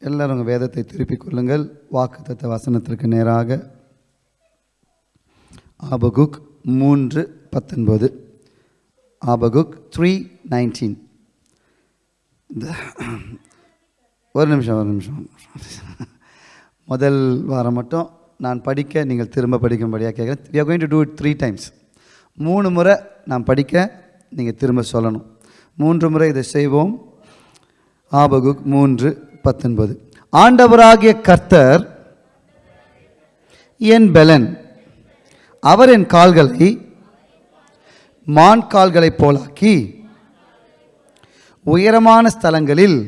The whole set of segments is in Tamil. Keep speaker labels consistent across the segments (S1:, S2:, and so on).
S1: எல்லாரும் உங்கள் வேதத்தை திருப்பிக் கொள்ளுங்கள். வாக்குத்தத்த வசனத்திற்கு நேராக. ஆபகுக் மூன்று பத்தொன்பது. ஆபகுக் த்ரீ நைன்டீன் ஒரு நிமிஷம் ஒரு நிமிஷம் முதல் வாரம் மட்டும் நான் படிக்க நீங்கள் திரும்ப படிக்கும்படியாக கேட்குறேன் we are going to do three times மூணு முறை நான் படிக்க நீங்கள் திரும்ப சொல்லணும். மூன்று முறை இதை செய்வோம். ஆபகுக் மூன்று பத்தொன்பது. ஆண்டவராகிய கர்த்தர் என் பெலன். அவர் என் கால்களை மான் கால்களைப் போலாக்கி உயரமான ஸ்தலங்களில்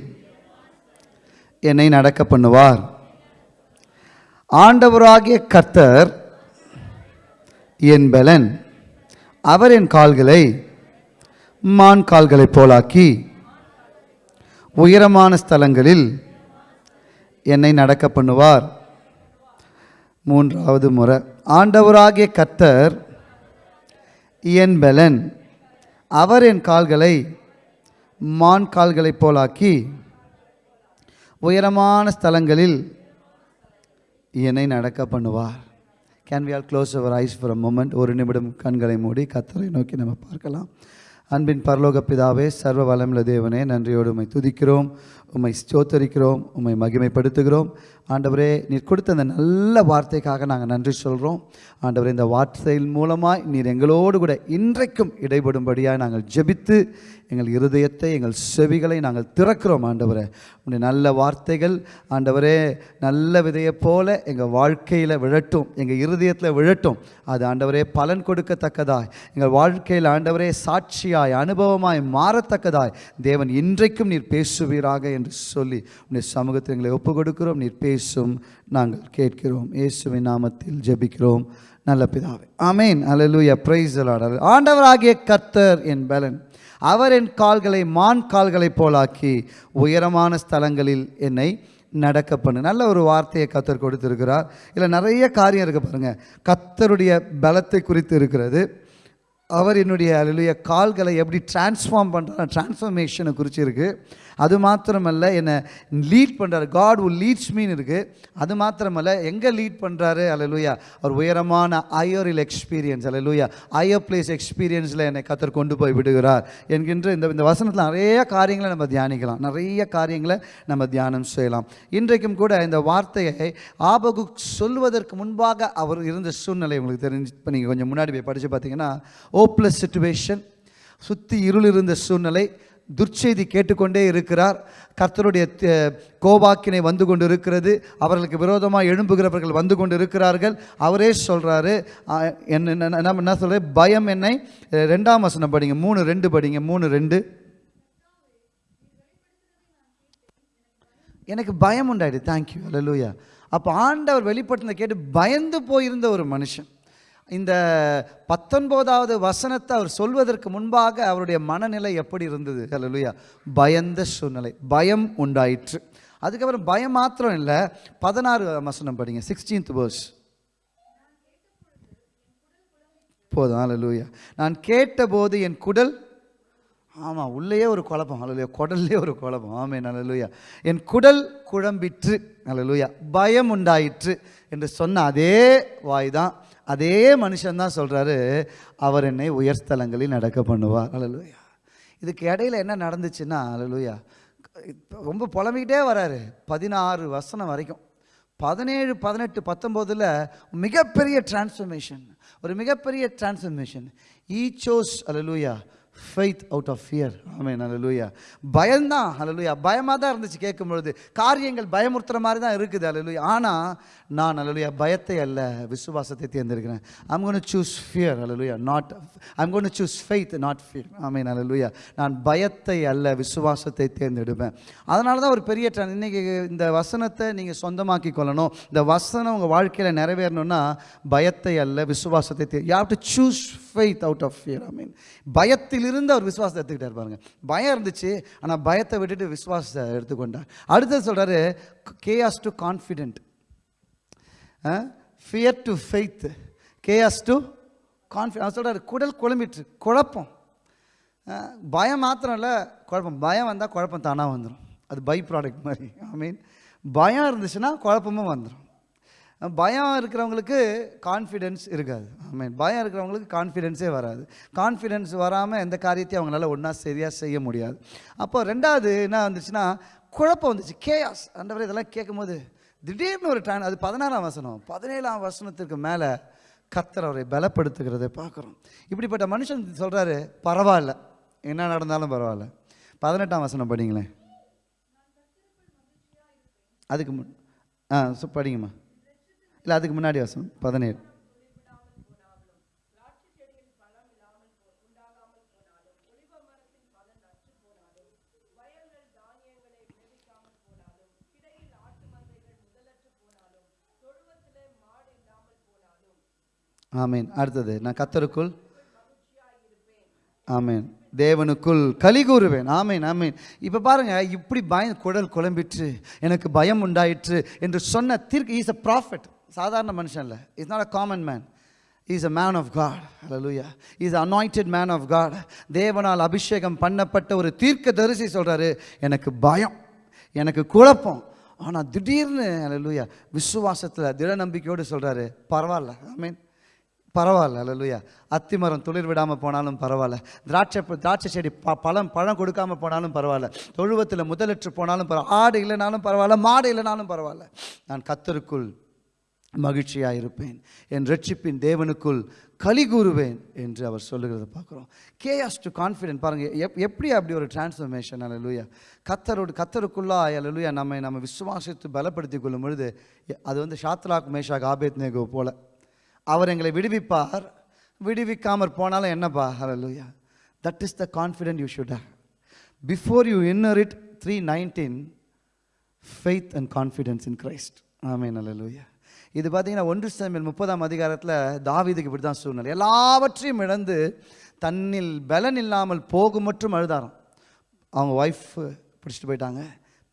S1: என்னை நடக்க பண்ணுவார். ஆண்டவராகிய கர்த்தர் என் பெலன். அவர் என் கால்களை மான் கால்களைப் போலாக்கி உயரமான ஸ்தலங்களில் என்னை நடக்க பண்ணுவார். மூன்றாவது முறை. ஆண்டவராகிய கத்தர் என் பலன் அவர் என் கால்களை மான் கால்களைப் போலாக்கி உயரமான ஸ்தலங்களில் என்னை நடக்க பண்ணுவார். Can we all close our eyes for a moment ஒரு நிமிடம் கண்களை மூடி கத்தரை நோக்கி நம்ம பார்க்கலாம். அன்பின் பரலோக பிதாவே சர்வ வளமுள்ள தேவனே நன்றியோடு துதிக்கிறோம். உம்மை ஸ்தோத்தரிக்கிறோம் உம்மை மகிமைப்படுத்துகிறோம். ஆண்டவரே நீர் கொடுத்த அந்த நல்ல வார்த்தைக்காக நாங்கள் நன்றி சொல்கிறோம் ஆண்டவரே இந்த வார்த்தையின் மூலமாய் நீர் எங்களோடு கூட இன்றைக்கும் இடைபடும்படியாக நாங்கள் ஜெபித்து எங்கள் இருதயத்தை எங்கள் செவிகளை நாங்கள் திறக்கிறோம் ஆண்டவரே. உடைய நல்ல வார்த்தைகள் ஆண்டவரே நல்ல விதையைப் போல எங்கள் வாழ்க்கையில் விழட்டும் எங்கள் இருதயத்தில் விழட்டும். அது ஆண்டவரே பலன் கொடுக்கத்தக்கதாய். எங்கள் வாழ்க்கையில் ஆண்டவரே சாட்சியாய் அனுபவமாய் மாறத்தக்கதாய். தேவன் இன்றைக்கும் நீர் பேசுவீராக என்று சொல்லி உன்னுடைய சமூகத்தில் எங்களை ஒப்பு கொடுக்கிறோம் நீர் பேசும் நாங்கள் கேட்கிறோம். இயேசுவின் நாமத்தில் ஜெபிக்கிறோம். நல்ல பிதாவே. ஆமேன் அல்லேலூயா பிரைஸ் ஆண்டவராகிய கர்த்தர் என் பலன். அவர் என் கால்களை மான் கால்களைப் போலாக்கி உயரமான ஸ்தலங்களில் என்னை நடக்க பண்ணு. நல்ல ஒரு வார்த்தையை கத்தர் கொடுத்துருக்கிறார். இல்லை நிறைய காரியம் இருக்குது பாருங்கள் கத்தருடைய பலத்தை குறித்து இருக்கிறது. அவர் என்னுடைய அலுவலிய கால்களை எப்படி டிரான்ஸ்ஃபார்ம் பண்ணுறாரு டிரான்ஸ்ஃபர்மேஷனை குறித்து அது மாத்திரமல்ல என்னை லீட் பண்ணுறாரு காட் உல் லீட்ஸ் மீன் இருக்குது அது மாத்திரமல்ல எங்கே லீட் பண்ணுறாரு அலலுயா அவர் உயரமான ஐயரில் எக்ஸ்பீரியன்ஸ் அலலுயா ஐயர் பிளேஸ் எக்ஸ்பீரியன்ஸில் என்னை கத்தர் கொண்டு போய் விடுகிறார் என்கின்ற இந்த இந்த வசனத்தில் நிறைய காரியங்களை நம்ம தியானிக்கலாம். நிறைய காரியங்களை நம்ம தியானம் செய்யலாம். இன்றைக்கும் கூட இந்த வார்த்தையை ஆபகு சொல்வதற்கு முன்பாக அவர் இருந்த சூழ்நிலை உங்களுக்கு தெரிஞ்சு இப்போ நீங்கள் கொஞ்சம் முன்னாடி போய் படித்து பார்த்தீங்கன்னா ஓப்ளஸ் சுச்சுவேஷன் சுற்றி இருள் இருந்த சூழ்நிலை துர்ச்செய்தி கேட்டுக்கொண்டே இருக்கிறார். கர்த்தருடைய கோபாக்கினை வந்து கொண்டு இருக்கிறது அவர்களுக்கு விரோதமாக எழும்புகிறவர்கள் வந்து கொண்டு இருக்கிறார்கள் அவரே சொல்கிறாரு என்ன என்ன- என்ன என்ன பயம் என்னை ரெண்டாம் வசனம் படிங்க. மூணு ரெண்டு படிங்க. மூணு ரெண்டு. எனக்கு பயம் உண்டாயிடு தேங்க்யூ அல்லூயா அப்போ ஆண்டவர் வெளிப்படுத்தின கேட்டு பயந்து போயிருந்த ஒரு மனுஷன். இந்த பத்தொன்பதாவது வசனத்தை அவர் சொல்வதற்கு முன்பாக அவருடைய மனநிலை எப்படி இருந்தது? ஹலலுயா பயந்த சூழ்நிலை. பயம் உண்டாயிற்று. அதுக்கப்புறம் பயம் மாத்திரம் இல்லை. பதினாறு வசனம் படிங்க. சிக்ஸ்டீன்த் வேர்ஸ் போதும். ஹலலுயா நான் கேட்டபோது என் குடல் ஆமாம் உள்ளேயே ஒரு குழப்பம். அல்லையா குடல்லே ஒரு குழப்பம். ஆமே நல்லலுயா என் குடல் குழம்பிற்று. அல்லலுயா பயம் உண்டாயிற்று என்று சொன்ன அதே வாய் தான் அதே மனுஷன்தான் சொல்கிறாரு அவர் என்னை உயர்ஸ்தலங்களில் நடக்க பண்ணுவார். அலலுயா இதுக்கு இடையில என்ன நடந்துச்சுன்னா அலலுயா ரொம்ப புலம்பிக்கிட்டே வராரு. பதினாறு வசனம் வரைக்கும். பதினேழு பதினெட்டு பத்தொம்போதில் மிகப்பெரிய டிரான்ஸ்ஃபர்மேஷன் ஒரு மிகப்பெரிய டிரான்ஸ்ஃபர்மேஷன் ஈ சோஸ் அலலூயா ஃபெய்த் அவுட் ஆஃப் ஃபியர் ஆமேன் அலலுயா பயம்தான். அலலுயா பயமாக தான் இருந்துச்சு கேட்கும் பொழுது காரியங்கள் பயமுறுத்துகிற மாதிரி தான் இருக்குது. அலலுயா ஆனால் நான் அலலுயா பயத்தை அல்ல விசுவாசத்தை தேர்ந்தெடுக்கிறேன். I'm gonna choose fear hallelujah not I'm gonna choose faith not fear ஆமே அலலுயா நான் பயத்தை அல்ல விசுவாசத்தை தேர்ந்தெடுப்பேன். அதனால தான் ஒரு பெரிய trend. இன்னைக்கு இந்த வசனத்தை நீங்கள் சொந்தமாக்கி கொள்ளணும். இந்த வசனம் உங்கள் வாழ்க்கையில் நிறைவேறணும்னா பயத்தை அல்ல விசுவாசத்தை they you have to choose faith out of fear I mean இருந்து அவர் விசுவாசத்தை எடுத்துக்கிட்டார் பாருங்க. பயம் இருந்துச்சு ஆனால் பயத்தை விட்டுட்டு விசுவாசத்தை எடுத்துக்கொண்டார். அடுத்தது சொல்கிறாரு chaos to confident fear to faith chaos to confidence சொல்கிறார் குடல் குழம்பிட்டு குழப்பம். பயம் மாத்திரம் இல்லை குழப்பம். பயம் வந்தால் குழப்பம் தானாக வந்துடும் அது பை ப்ராடக்ட் மாதிரி. ஐ மீன் பயம் இருந்துச்சுன்னா குழப்பமும் வந்துடும் பயம் இருக்கிறவங்களுக்கு கான்ஃபிடென்ஸ் இருக்காது. மீன் பயம் இருக்கிறவங்களுக்கு கான்ஃபிடென்ஸே வராது. கான்ஃபிடென்ஸ் வராமல் எந்த காரியத்தையும் அவங்களால ஒன்றா சரியாக செய்ய முடியாது. அப்போ ரெண்டாவது என்ன வந்துச்சுன்னா குழப்பம் வந்துச்சு. கேயாஸ் அண்டவரை இதெல்லாம் கேட்கும்போது திடீர்னு ஒரு டைம் அது பதினாறாம் வசனம். பதினேழாம் வசனத்திற்கு மேலே கத்தர் அவரை பலப்படுத்துகிறத பார்க்குறோம். இப்படிப்பட்ட மனுஷன் சொல்கிறாரு பரவாயில்ல. என்ன நடந்தாலும் பரவாயில்ல. பதினெட்டாம் வசனம் படிங்களேன். அதுக்கு முன் ஆ படிங்கம்மா. இல்லை அதுக்கு முன்னாடி வசனம் பதினேழு. ஆமேன். அடுத்தது நான் கத்தருக்குள் ஆமேன். தேவனுக்குள் கலி கூறுவேன். ஆமேன் ஆமேன். இப்போ பாருங்க இப்படி பயம் குடல் குழம்பிற்று எனக்கு பயம் உண்டாயிற்று என்று சொன்ன தீர்க்க ஈஸ் அ ப்ராஃபிட் சாதாரண மனுஷன் இல்லை. It's not a common man is a man of God hallelujah is anointed man of God தேவனால் அபிஷேகம் பண்ணப்பட்ட ஒரு தீர்க்க தரிசி சொல்கிறாரு எனக்கு பயம். எனக்கு குழப்பம். ஆனால் திடீர்னு அலலூயா விசுவாசத்தில் திட நம்பிக்கையோடு சொல்கிறாரு பரவாயில்ல ஐ மீன் பரவாயில்ல அலலுயா அத்திமரம் துளிர் விடாமல் போனாலும் பரவாயில்ல. திராட்சை திராட்சை செடி ப பழம் பழம் கொடுக்காம போனாலும் பரவாயில்ல. தொழுவத்தில் முதலற்று போனாலும் பரவாயில்ல. ஆடு இல்லைனாலும் பரவாயில்ல. மாடு இல்லைனாலும் பரவாயில்ல. நான் கத்தருக்குள் மகிழ்ச்சியாக இருப்பேன். என் ரட்சிப்பின் தேவனுக்குள் கலி கூறுவேன் என்று அவர் சொல்லுகிறத பார்க்குறோம். கேஎஸ் டு கான்ஃபிடென்ட் பாருங்கள் எப் எப்படி அப்படி ஒரு டிரான்ஸ்ஃபர்மேஷன் அல்லலுயா கத்தரோடு கத்தருக்குள்ளா அல்லலுயா நம்மை நம்ம விசுவாசித்து பலப்படுத்தி கொள்ளும் பொழுது அது வந்து ஷாத்ராக் மேஷாக் ஆபேத் நேகோ போல். அவர் எங்களை விடுவிப்பார். விடுவிக்காமற் போனாலும் என்னப்பா? ஹalleluya that is the confident you should have. Before you inner it three nineteen faith and confidence in Christ ஆமே நல்ல லூயா இது பார்த்தீங்கன்னா ஒன்று சமையல் முப்பதாம் அதிகாரத்தில் தாவீதுக்கு இப்படி தான் சூழ்நிலை. எல்லாவற்றையும் இழந்து தன்னில் பலன் இல்லாமல் போகும் மற்றும் அழுதாராம். அவங்க ஒய்ஃப் பிடிச்சிட்டு போயிட்டாங்க.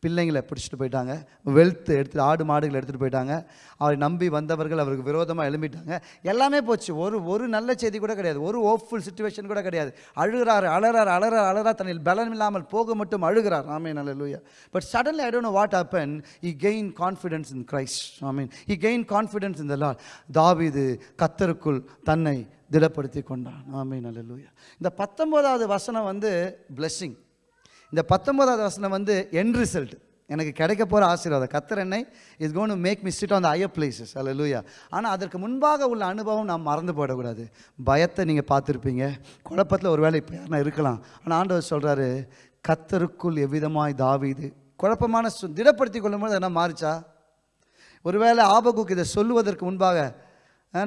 S1: பிள்ளைங்களை பிடிச்சிட்டு போயிட்டாங்க. வெல்த் எடுத்து ஆடு மாடுகளை எடுத்துகிட்டு போயிட்டாங்க. அவரை நம்பி வந்தவர்கள் அவருக்கு விரோதமாக எழும்பிட்டாங்க. எல்லாமே போச்சு. ஒரு ஒரு நல்ல செய்தி கூட கிடையாது. ஒரு ஓப்ஃபுல் சுச்சுவேஷன் கூட கிடையாது. அழுகிறார் அழறார் அழறார் அலறார் தன்னில் பலன் இல்லாமல் போக மட்டும் அழுகிறார். ஆமே நல்ல லூயா but suddenly I don't know what happen he gain confidence in Christ I mean he gain confidence in the Lord. கத்தருக்குள் தன்னை திடப்படுத்தி கொண்டான். ஆமே நல்ல லூயா இந்த பத்தொம்போதாவது வசனம் வந்து பிளெஸ்ஸிங் இந்த பத்தொன்பதாவது வசனம் வந்து என் ரிசல்ட் எனக்கு கிடைக்க போகிற ஆசீர்வாதம். கத்தர் என்னை is gone to make miss it on the higher places hallelujah ஆனால் அதற்கு முன்பாக உள்ள அனுபவம் நாம் மறந்து போயிடக்கூடாது. பயத்தை நீங்கள் பார்த்துருப்பீங்க. குழப்பத்தில் ஒரு வேளை இப்போ யாருனா இருக்கலாம். ஆனால் ஆண்டவர் சொல்கிறாரு கத்தருக்குள் எவ்விதமாய் தாவிது? குழப்பமான சு திடப்படுத்தி கொள்ளும்போது என்ன மாறிச்சா? ஒருவேளை ஆபகுக்கு இதை சொல்லுவதற்கு முன்பாக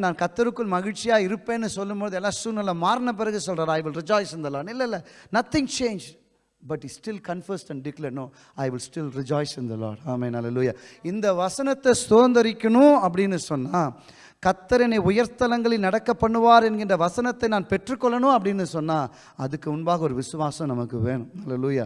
S1: நான் கத்தருக்குள் மகிழ்ச்சியாக இருப்பேன்னு சொல்லும்போது எல்லாம் சூழ்நிலை மாறின பிறகு சொல்கிறார் I will rejoice in the Lord இல்லை இல்லை. Nothing change but he still confessed and declare no I will still rejoice in the the Lord நல்ல லூயா இந்த வசனத்தை சுதந்திரிக்கணும் அப்படின்னு சொன்னால் கத்தரனை என்னை உயர்ஸ்தலங்களில் நடக்க பண்ணுவார் என்கின்ற வசனத்தை நான் பெற்றுக்கொள்ளணும் அப்படின்னு சொன்னால் அதுக்கு முன்பாக ஒரு விசுவாசம் நமக்கு வேணும். அல்லேலூயா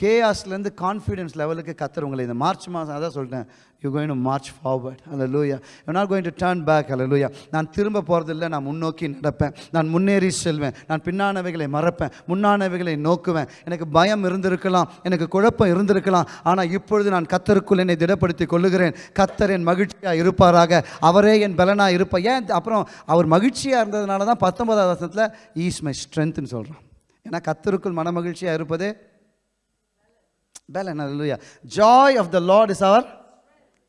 S1: கேஆஸ்லேருந்து கான்ஃபிடென்ஸ் லெவலுக்கு கத்தர் உங்களை இந்த மார்ச் மாதம் அதான் சொல்லிட்டேன் you going to march forward hallelujah you not going to turn back அல்ல லூயா நான் திரும்ப போகிறதில்ல நான் முன்னோக்கி நடப்பேன். நான் முன்னேறி செல்வேன். நான் பின்னானவைகளை மறப்பேன். முன்னானவைகளை நோக்குவேன். எனக்கு பயம் இருந்திருக்கலாம் எனக்கு குழப்பம் இருந்திருக்கலாம் ஆனால் இப்பொழுது நான் கத்தருக்குள் என்னை திடப்படுத்தி கொள்ளுகிறேன். கத்தர் என் மகிழ்ச்சியாக இருப்பாராக. அவரே என் பலனாக இருப்பேன் ஏன் அப்புறம் அவர் மகிழ்ச்சியாக இருந்ததுனால தான் பத்தொன்பதாவது வருஷத்தில் ஈஸ் மை ஸ்ட்ரென்த்னு சொல்கிறோம் ஏன்னா கத்தருக்குள் மன மகிழ்ச்சியாக இருப்பது பலன். இல்லையா joy of the lord is our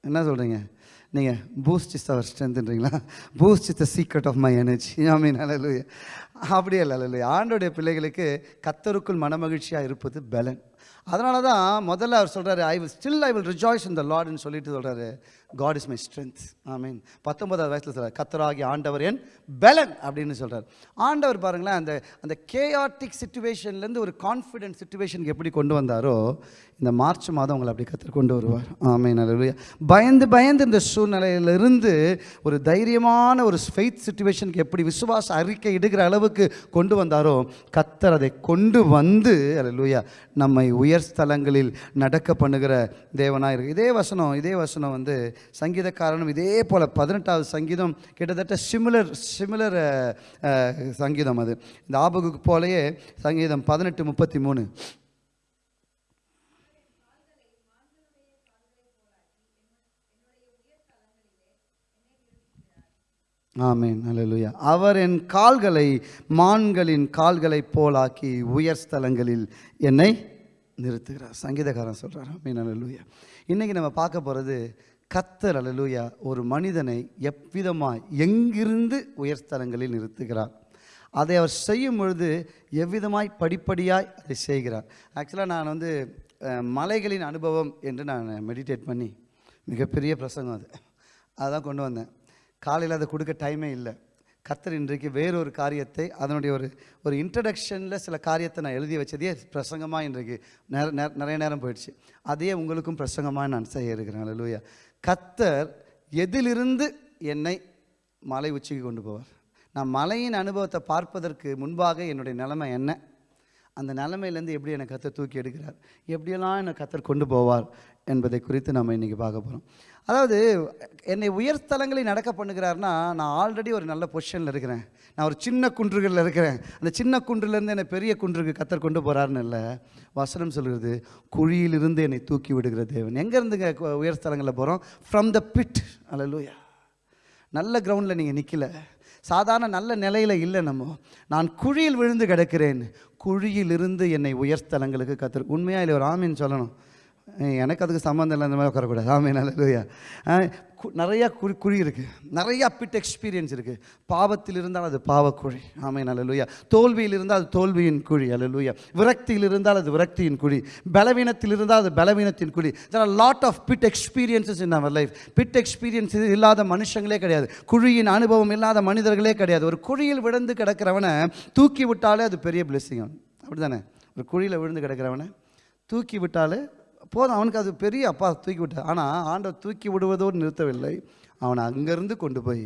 S1: என்ன சொல்கிறீங்க நீங்கள் boost is our ஸ்ட்ரென்த்ன்றீங்களா Boost is the secret of my energy I mean அல்லையா அப்படியே இல்லை அல்லையா ஆண்டோடைய பிள்ளைகளுக்கு கத்தருக்குள் மனமகிழ்ச்சியாக இருப்பது பலன். அதனால தான் முதல்ல அவர் சொல்கிறாரு I will still I will rejoice in the லார்டுன்னு சொல்லிட்டு சொல்கிறாரு God is my strength I mean பத்தொன்பதாவது வயசில் சொல்கிறார் கத்தராகி ஆண்டவர் என் பலன் அப்படின்னு சொல்கிறார் ஆண்டவர் பாருங்களேன் அந்த அந்த கேஆர்டிக் சுச்சுவேஷன்லேருந்து ஒரு கான்ஃபிடென்ட் சுச்சுவேஷனுக்கு எப்படி கொண்டு வந்தாரோ இந்த மார்ச் மாதம் உங்களை அப்படி கத்தர் கொண்டு வருவார். ஆமே நல்ல பயந்து பயந்து இந்த சூழ்நிலையிலிருந்து ஒரு தைரியமான ஒரு ஃபெய்த் சுச்சுவேஷனுக்கு எப்படி விசுவாச அறிக்கை இடுகிற அளவுக்கு கொண்டு வந்தாரோ கத்தர் அதை கொண்டு வந்து அல்லேலூயா நம்மை உயர் ஸ்தலங்களில் நடக்க பண்ணுகிற தேவனாக இருக்குது இதே வசனம் இதே வசனம் வந்து சங்கீதக்காரனும் இதே போல் பதினெட்டாவது சங்கீதம் கிட்டத்தட்ட சிமிலர் சிமிலர் சங்கீதம் அது. இந்த ஆபகுக்கு போலயே சங்கீதம் பதினெட்டு முப்பத்தி மூணு ஆமேன். அலலுயா அவர் என் கால்களை மான்களின் கால்களை போலாக்கி உயர் ஸ்தலங்களில் என்னை நிறுத்துகிறார். சங்கீதக்காரன் சொல்கிறார் ஆமீன். அலலுயா இன்றைக்கி நம்ம பார்க்க போகிறது கத்தர் அலலூயா ஒரு மனிதனை எவ்விதமாய் எங்கிருந்து உயர்ஸ்தலங்களில் நிறுத்துகிறார்? அதை அவர் செய்யும் பொழுது எவ்விதமாய் படிப்படியாய் அதை செய்கிறார்? ஆக்சுவலாக நான் வந்து மலைகளின் அனுபவம் என்று நான் மெடிடேட் பண்ணி மிகப்பெரிய பிரசங்கம் அது. அதான் கொண்டு வந்தேன். காலையில் அதை கொடுக்க டைமே இல்லை. கத்தர் இன்றைக்கு வேறொரு காரியத்தை அதனுடைய ஒரு ஒரு இன்ட்ரடக்ஷனில் சில காரியத்தை நான் எழுதி வச்சதே பிரசங்கமாக இன்றைக்கு. நேர நிறைய நேரம் போயிடுச்சு. அதையே உங்களுக்கும் பிரசங்கமாக நான் செய்ய இருக்கிறேன். அல்லேலூயா கத்தர் எதிலிருந்து என்னை மலை உச்சிக்கு கொண்டு போவார்? நான் மலையின் அனுபவத்தை பார்ப்பதற்கு முன்பாக என்னுடைய நிலைமை என்ன? அந்த நிலைமையிலேருந்து எப்படி என்னை கத்தர் தூக்கி எடுக்கிறார்? எப்படியெல்லாம் என்னை கத்தர் கொண்டு போவார் என்பதை குறித்து நம்ம இன்றைக்கி பார்க்க போகிறோம் அதாவது என்னை உயர்ஸ்தலங்களில் நடக்க பண்ணுகிறாருன்னா நான் ஆல்ரெடி ஒரு நல்ல பொசிஷனில் இருக்கிறேன். நான் ஒரு சின்ன குன்றுகளில் இருக்கிறேன். அந்த சின்ன குன்றுலேருந்து என்னை பெரிய குன்றுக்கு கத்தர் கொண்டு போகிறாருன்னு இல்லை. வசனம் சொல்கிறது குழியிலிருந்து என்னை தூக்கி விடுகிற தேவன். எங்கேருந்துங்க உயர்ஸ்தலங்களில் போகிறோம் ஃப்ரம் த பிட் அல்லூயா நல்ல கிரவுண்டில் நீங்கள் நிற்கல சாதாரண நல்ல நிலையில் இல்லை நம்ம. நான் குழியில் விழுந்து கிடக்கிறேன். குழியிலிருந்து என்னை உயர்ஸ்தலங்களுக்கு கத்துரு. உண்மையாக இல்லை ஒரு ஆமின்னு சொல்லணும். எனக்கு அதுக்கு சம்மந்தம் இல்லை அந்த மாதிரி உட்காரக்கூடாது. ஆமே நல்லதுயா நிறையா குழி குழி இருக்குது நிறையா பிட் எக்ஸ்பீரியன்ஸ் இருக்குது பாவத்தில் இருந்தால் அது பாவக்குழி. ஆமை அல்லையா தோல்வியில் இருந்தால் அது தோல்வியின் குழி. அல்லையா விரக்தியில் இருந்தால் அது விரக்தியின் குழி. பலவீனத்தில் இருந்தால் அது பலவீனத்தின் குழி. There are lot of pit experiences in our life pit experience இல்லாத மனுஷங்களே கிடையாது. குழியின் அனுபவம் இல்லாத மனிதர்களே கிடையாது. ஒரு குழியில் விழுந்து கிடக்கிறவனை தூக்கி விட்டாலே அது பெரிய பிளெஸ்ஸிங் அப்படி தானே ஒரு குழியில் விழுந்து கிடக்கிறவனை தூக்கி விட்டாலே போதும் அவனுக்கு அது பெரிய அப்பா தூக்கி விட்டார். ஆனால் ஆண்டவர் தூக்கி விடுவதோடு நிறுத்தவில்லை. அவனை அங்கேருந்து கொண்டு போய்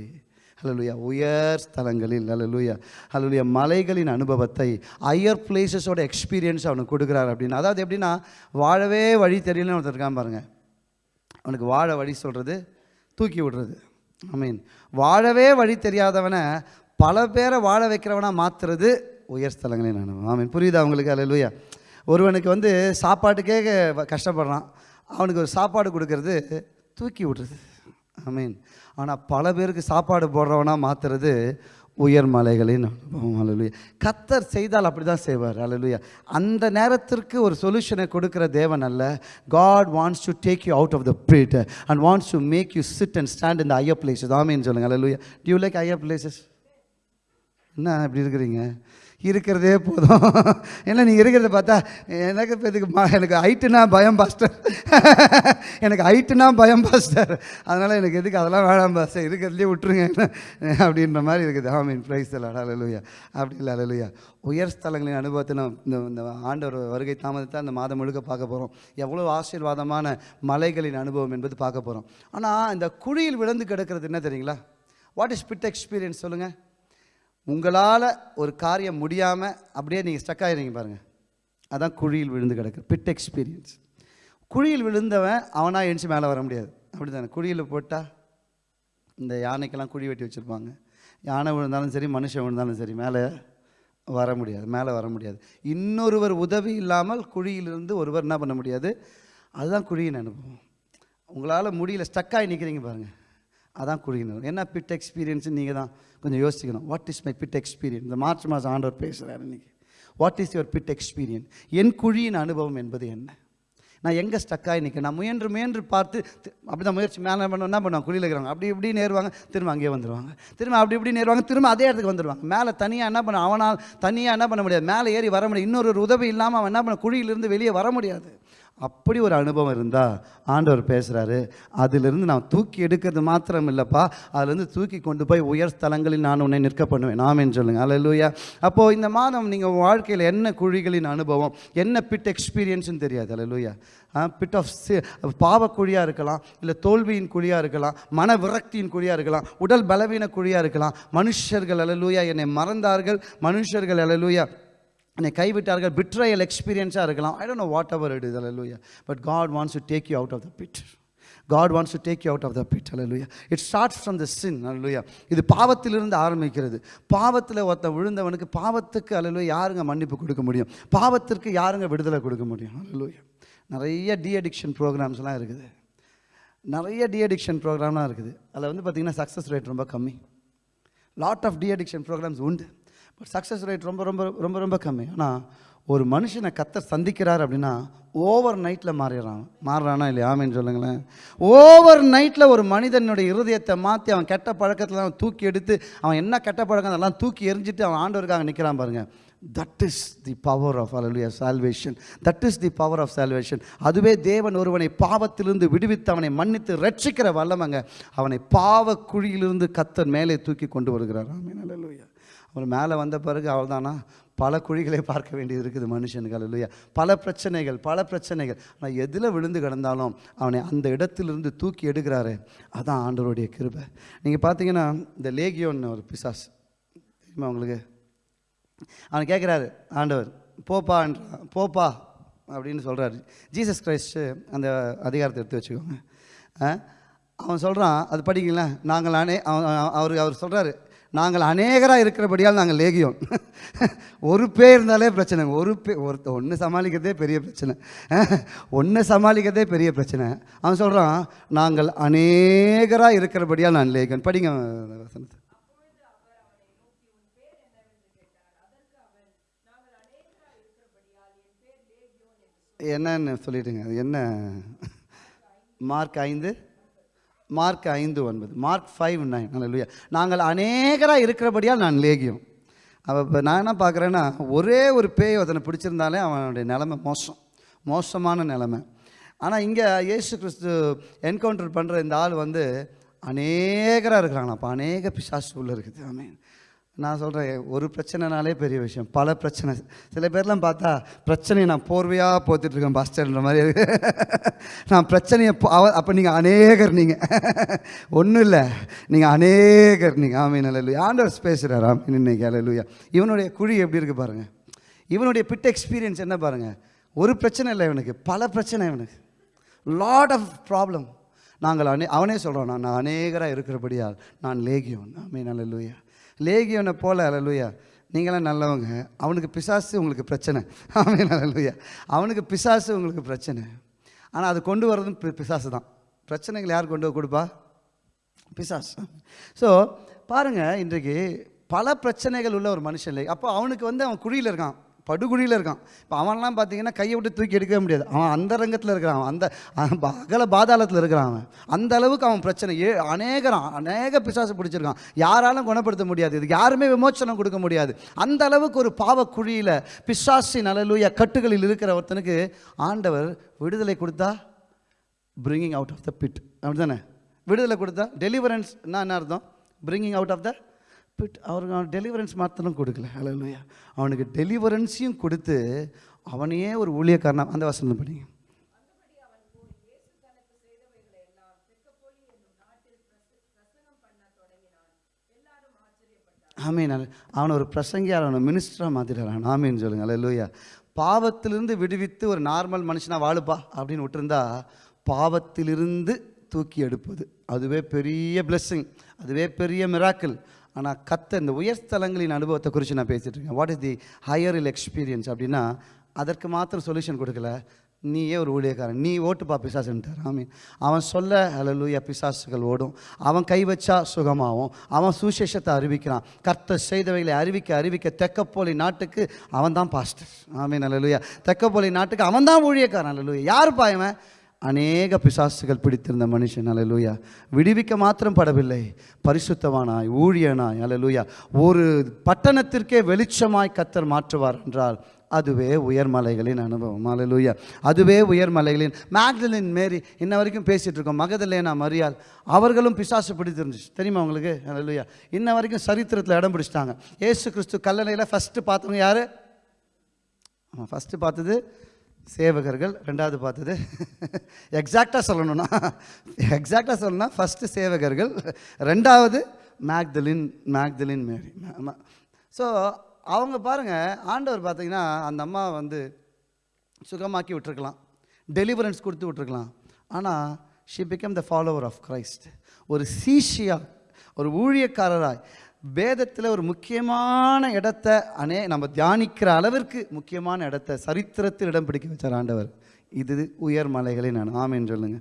S1: ஹalleluya உயர் ஸ்தலங்களில் ஹalleluya ஹalleluya மலைகளின் அனுபவத்தை ஹையர் பிளேசஸோட எக்ஸ்பீரியன்ஸ் அவனுக்கு கொடுக்குறாரு அப்படின்னு. அதாவது எப்படின்னா வாழவே வழி தெரியலன்னு ஒருத்தர் இருக்கான் பாருங்கள் அவனுக்கு வாழ வழி சொல்கிறது தூக்கி விடுறது. ஐ மீன் வாழவே வழி தெரியாதவனை பல பேரை வாழ வைக்கிறவனாக மாற்றுறது உயர் ஸ்தலங்களின் அனுபவம். ஆமீன் புரியுதா அவங்களுக்கு அலலுயா ஒருவனுக்கு வந்து சாப்பாட்டுக்கே கஷ்டப்படுறான். அவனுக்கு ஒரு சாப்பாடு கொடுக்கறது தூக்கி விடுறது. மீன் ஆனால் பல பேருக்கு சாப்பாடு போடுறவனா மாற்றுறது உயர் மலைகளின் அனுபவம். அல்லேலூயா கத்தர் செய்தால் அப்படி தான் செய்வார். அல்லேலூயா அந்த நேரத்திற்கு ஒரு சொல்யூஷனை கொடுக்குற தேவன் அல்ல. God wants to take you out of the pit and wants to make you sit and stand இந்த ஐயர் பிளேஸஸ் ஆமீன் சொல்லுங்கள் அல்லேலூயா do you like higher என்ன இப்படி இருக்கிறீங்க? இருக்கிறதே போதும். ஏன்னா நீங்கள் இருக்கிறத பார்த்தா எனக்கு இப்போ இதுக்கு எனக்கு ஹைட்டுனா பயம் பாஸ்டர் எனக்கு ஹைட்டுனா பயம் பாஸ்டர் அதனால் எனக்கு எதுக்கு அதெல்லாம் வேணாம் பாஸ்டர் இருக்கிறதுலே விட்டுருங்க. அப்படின்ற மாதிரி இருக்குது. ஆமீன் ப்ரைஸ் அலலுயா அப்படி இல்லை அலலுயா உயர் ஸ்தலங்களின் அனுபவத்தை நம்ம இந்த இந்த ஆண்டவர் வருகை தாமதத்தை அந்த மாதம் முழுக்க பார்க்க போகிறோம் எவ்வளோ ஆசீர்வாதமான மலைகளின் அனுபவம் என்பது பார்க்க போகிறோம் ஆனால் இந்த குழியில் விழுந்து கிடக்கிறது என்ன தெரியுங்களா? வாட் இஸ் பிட் எக்ஸ்பீரியன்ஸ் சொல்லுங்கள் உங்களால் ஒரு காரியம் முடியாமல் அப்படியே நீங்கள் ஸ்டக் ஆகிடுறீங்க பாருங்கள் அதான் குழியில் விழுந்து கிடக்கு. பிட் எக்ஸ்பீரியன்ஸ் குழியில் விழுந்தவன் அவனாக எழுந்துச்சு மேலே வர முடியாது. அப்படி தானே குழியில் போட்டால் இந்த யானைக்கெல்லாம் குழி வெட்டி வச்சுருப்பாங்க. யானை விழுந்தாலும் சரி மனுஷன் விழுந்தாலும் சரி மேலே வர முடியாது. மேலே வர முடியாது. இன்னொருவர் உதவி இல்லாமல் குழியிலிருந்து ஒருவர் என்ன பண்ண முடியாது? அதுதான் குழியின் அனுபவம். உங்களால் முடியல ஸ்டக்காகி நிற்கிறீங்க பாருங்கள் அதான் குழியின் என்ன பிட் எக்ஸ்பீரியன்ஸ் நீங்கள் தான் கொஞ்சம் யோசிக்கணும் what is my pit experience இந்த மார்ச் மாதம் ஆண்டவர் பேசுகிறார் இன்றைக்கி what is your pit experience என் குழியின் அனுபவம் என்பது என்ன? நான் எங்கே ஸ்டக்காகி நிற்க நான் முயன்று முயன்று பார்த்து அப்படி தான் முயற்சி மேலே பண்ண என்ன பண்ணுவாங்க குழியில் இருக்கிறாங்க அப்படி இப்படி நேருவாங்க திரும்ப அங்கேயே வந்துடுவாங்க திரும்ப அப்படி இப்படி நேருவாங்க திரும்ப அதே இடத்துக்கு வந்துடுவாங்க மேலே தனியாக என்ன பண்ண அவனால் தனியாக என்ன பண்ண முடியாது. மேலே ஏறி வர முடியாது. இன்னொரு உதவி இல்லாமல் அவன் என்ன பண்ண குழியிலிருந்து வெளியே வர முடியாது. அப்படி ஒரு அனுபவம் இருந்தால் ஆண்டவர் பேசுகிறாரு அதிலிருந்து நான் தூக்கி எடுக்கிறது மாத்திரம் இல்லைப்பா அதுலேருந்து தூக்கி கொண்டு போய் உயர் ஸ்தலங்களில் நான் உன்னை நிற்க பண்ணுவேன். ஆமென்னு சொல்லுங்கள் அல்லேலூயா அப்போது இந்த மாதம் நீங்கள் வாழ்க்கையில் என்ன குழிகளின் அனுபவம் என்ன பிட் எக்ஸ்பீரியன்ஸ்னு தெரியாது. அல்லேலூயா பிட் ஆஃப் பாவக்குழியாக இருக்கலாம் இல்லை தோல்வியின் குழியாக இருக்கலாம் மன விரக்தியின் குழியாக இருக்கலாம் உடல் பலவீன குழியாக இருக்கலாம். மனுஷர்கள் அலலூயா என்னை மறந்தார்கள். மனுஷர்கள் அலலூயா என்னை கைவிட்டார்கள் பிட்ரையல் எக்ஸ்பீரியன்ஸாக இருக்கலாம். I don't know whatever it is hallelujah but God wants to take you out of the pit God wants to take you out of the pit hallelujah it starts from the sin hallelujah இது பாவத்திலிருந்து ஆரம்பிக்கிறது. பாவத்தில் ஒருத்தன் விழுந்தவனுக்கு பாவத்துக்கு அல்லேலூயா யாருங்க மன்னிப்பு கொடுக்க முடியும்? பாவத்திற்கு யாருங்க விடுதலை கொடுக்க முடியும்? அல்லேலூயா நிறைய டி அடிக்ஷன் ப்ரோக்ராம்ஸ்லாம் இருக்குது. நிறைய டி அடிக்ஷன் ப்ரோக்ராம்லாம் இருக்குது. அதில் வந்து பார்த்திங்கன்னா சக்ஸஸ் ரேட் ரொம்ப கம்மி. Lot of the addiction programs உண்டு. பட் சக்ஸஸ் ரேட் ரொம்ப ரொம்ப ரொம்ப ரொம்ப கம்மி. ஆனால் ஒரு மனுஷனை கத்த சந்திக்கிறார் அப்படின்னா ஓவர் நைட்டில் மாறிடுறான். மாறுறானா இல்லையா? ஆமேன்னு சொல்லுங்களேன். ஓவர் நைட்டில் ஒரு மனிதனுடைய இருதயத்தை மாற்றி அவன் கெட்ட பழக்கத்தில் அவன் தூக்கி எடுத்து அவன் என்ன கெட்ட பழக்கம் அதெல்லாம் தூக்கி எரிஞ்சிட்டு அவன் ஆண்டவருக்காக நிற்கிறான் பாருங்கள் that is the power of hallelujah salvation that is the power of salvation அதுவே தேவன் ஒருவனை பாவத்திலிருந்து விடுவித்து அவனை மன்னித்து ரட்சிக்கிற வல்லமங்க. அவனை பாவ குழியிலிருந்து கத்தன் மேலே தூக்கி கொண்டு வருகிறார். ஆமீன் அலலுயா அவர் மேலே வந்த பிறகு அவள்தானா பல குழிகளை பார்க்க வேண்டியது இருக்குது மனுஷனுக்கு அல்லையா பல பிரச்சனைகள் பல பிரச்சனைகள். ஆனால் எதில் விழுந்து கிடந்தாலும் அவனை அந்த இடத்திலிருந்து தூக்கி எடுக்கிறாரு அதான் ஆண்டவருடைய கிருபை. நீங்கள் பார்த்தீங்கன்னா இந்த லேகியோன்னு ஒரு பிசாஸ் தெரியுமா உங்களுக்கு? அவன் கேட்குறாரு ஆண்டவர் போப்பான்றான் போப்பா அப்படின்னு சொல்கிறாரு ஜீசஸ் கிரைஸ்ட்டு அந்த அதிகாரத்தை எடுத்து வச்சுக்கோங்க. அவன் சொல்கிறான் அது படிங்களேன் நாங்கள் அனே அவன் அவர் அவர் சொல்கிறாரு நாங்கள் அநேகராக இருக்கிறபடியால் நாங்கள் லேகியோம். ஒரு பேர் இருந்தாலே பிரச்சனை. ஒரு பே ஒருத்த ஒன்று சமாளிக்கிறதே பெரிய பிரச்சனை. ஒன்று சமாளிக்கிறதே பெரிய பிரச்சனை. அவன் சொல்கிறான் நாங்கள் அநேகராக இருக்கிறபடியால் நான் லேகியோன் படிங்க வசனத்தை. என்னன்னு சொல்லிட்டுங்க அது என்ன? மார்க் ஐந்து. மார்க் ஐந்து ஒன்பது மார்க் ஃபைவ் நைன். நல்ல நாங்கள் அநேகராக இருக்கிறபடியால் நான் லேகியம். அவள் இப்போ நான் என்ன பார்க்குறேன்னா ஒரே ஒரு பேய் ஒருத்தனை பிடிச்சிருந்தாலே அவனுடைய நிலமை மோசம். மோசமான நிலமை. ஆனால் இங்கே இயேசு கிறிஸ்து என்கவுண்டர் பண்ணுற இந்த ஆள் வந்து அநேகராக இருக்கிறாங்களா அப்போ அநேக பிசாசு உள்ளே இருக்குது. ஆமீன் நான் சொல்கிறேன் ஒரு பிரச்சனைனாலே பெரிய விஷயம். பல பிரச்சனை. சில பேர்லாம் பார்த்தா பிரச்சனையை நான் போர்வையாக போத்துட்ருக்கேன் பாஸ்டர்ன்ற மாதிரி. நான் பிரச்சனையை அவ அப்போ நீங்கள் அநேகர் நீங்கள் ஒன்றும் இல்லை. நீங்கள் அநேகர் நீங்கள் ஆமீன் அல்ல ஆண்டவர் பேசுகிறார் ஆமீன் இன்னைக்கு அல்ல இவனுடைய குழி எப்படி இருக்குது பாருங்கள் இவனுடைய பிட் எக்ஸ்பீரியன்ஸ் என்ன பாருங்கள் ஒரு பிரச்சனை இல்லை இவனுக்கு. பல பிரச்சனை இவனுக்கு. லாட் ஆஃப் ப்ராப்ளம் நாங்கள் அனே அவனே சொல்கிறோம் நான் நான் அநேகராக இருக்கிறபடியால் நான் லேகியோன். ஆமீன் அல்ல லேகியோனை போல அலலுயா நீங்களாம் நல்லவங்க. அவனுக்கு பிசாசு உங்களுக்கு பிரச்சனை. ஆமே அல்ல அவனுக்கு பிசாசு உங்களுக்கு பிரச்சனை. ஆனால் அது கொண்டு வர்றதும் பி- பிசாசு தான். பிரச்சனைகள் யார் கொண்டு கொடுப்பா? பிசாசு. ஸோ பாருங்கள் இன்றைக்கு பல பிரச்சனைகள் உள்ள ஒரு மனுஷன் இல்லை அப்போ அவனுக்கு வந்து அவன் குழியில் இருக்கான். படுகுழியில் இருக்கான். இப்போ அவன்லாம் பார்த்தீங்கன்னா கையை விட்டு தூக்கி எடுக்கவே முடியாது. அவன் அந்த ரங்கத்தில் இருக்கிறான். அவன் அந்த அகல பாதாளத்தில் இருக்கிறான் அவன். அந்த அளவுக்கு அவன் பிரச்சனை. ஏ அநேகரான் அநேக பிசாசு பிடிச்சிருக்கான். யாராலும் குணப்படுத்த முடியாது. இதுக்கு யாருமே விமோச்சனம் கொடுக்க முடியாது. அந்த அளவுக்கு ஒரு பாவ குழியில் பிசாசின் கட்டுகளில் இருக்கிற ஒருத்தனுக்கு ஆண்டவர் விடுதலை கொடுத்தா bringing out of the pit அப்படி தானே விடுதலை கொடுத்தா டெலிவரன்ஸ் என்ன அர்த்தம்? Bringing out of the pit அவருக்கு அவன் டெலிவரன்ஸ் மாத்திரம் கொடுக்கல. ஹalleluya அவனுக்கு டெலிவரன்ஸையும் கொடுத்து அவனையே ஒரு ஊழியக்காரனா அந்த வசனம் பண்ணி ஆமீன். அவனை ஒரு பிரசங்கியார் அவனை மினிஸ்டராக மாற்றிடுறான் ஆமீன் சொல்லுங்க. அல்ல பாவத்திலிருந்து விடுவித்து ஒரு நார்மல் மனுஷனாக வாழுப்பா அப்படின்னு விட்டுருந்தா பாவத்திலிருந்து தூக்கி எடுப்பது. அதுவே பெரிய பிளெஸ்ஸிங் அதுவே பெரிய மிராக்கிள் ஆனால் கத்த இந்த உயர்ஸ்தலங்களின் அனுபவத்தை குறித்து நான் பேசிகிட்டு இருக்கேன். What is the higher hill experience அப்படின்னா அதற்கு மாத்திரம் சொல்யூஷன் கொடுக்கல. நீயே ஒரு ஊழியக்காரன். நீ ஓட்டுப்பா பிசாசுன்ட்டார். ஆமீன். அவன் சொல்ல ஹalleluya பிசாசுகள் ஓடும். அவன் கை வச்சா சுகமாகும். அவன் சுசேஷத்தை அறிவிக்கிறான். கர்த்தர் செய்தவைகளை அறிவிக்க அறிவிக்க தெக்கப்போலி நாட்டுக்கு அவன் தான் பாஸ்டர் ஆமீன். அலலூயா தெக்கப்போலி நாட்டுக்கு அவன் தான் ஊழியக்காரன். அலலூயா யாருப்பா இவன்? அநேக பிசாசுகள் பிடித்திருந்த மனுஷன் அலலூயா விடுவிக்க மாத்திரம் படவில்லை. பரிசுத்தவானாய் ஊழியனாய் அலலூயா ஒரு பட்டணத்திற்கே வெளிச்சமாய் கத்தர் மாற்றுவார் என்றால் அதுவே உயர்மலைகளின் அனுபவம் அலலூயா அதுவே உயர்மலைகளின் மேக்டலின் மேரி இன்ன வரைக்கும் பேசிகிட்டு இருக்கோம். மகதலேனா மரியாள் அவர்களும் பிசாசு பிடித்திருந்துச்சு. தெரியுமா உங்களுக்கு? அலலூயா இன்ன வரைக்கும் சரித்திரத்தில் இடம் பிடிச்சிட்டாங்க. ஏசு கிறிஸ்து கல்லணையில் ஃபஸ்ட்டு பார்த்தவங்க யார்? ஆமாம் ஃபஸ்ட்டு பார்த்தது சேவகர்கள் ரெண்டாவது பார்த்தது. எக்ஸாக்டாக சொல்லணும்னா எக்ஸாக்டாக சொல்லணும்னா ஃபஸ்ட்டு சேவகர்கள் ரெண்டாவது மேக்தலின் மேக்தலின் மேரி. ஸோ அவங்க பாருங்கள் ஆண்டவர் பார்த்தீங்கன்னா அந்த அம்மா வந்து சுகமாக்கி விட்டுருக்கலாம். டெலிவரன்ஸ் கொடுத்து விட்டுருக்கலாம். ஆனால் she become the follower of Christ ஒரு சீஷியா ஒரு ஊழியக்காரராய் வேதத்தில் ஒரு முக்கியமான இடத்த அனே நம்ம தியானிக்கிற அளவிற்கு முக்கியமான இடத்த சரித்திரத்தில் இடம் பிடிக்க வச்சார் ஆண்டவர். இது உயர் மலைகளின் அனு ஆமேன் சொல்லுங்க.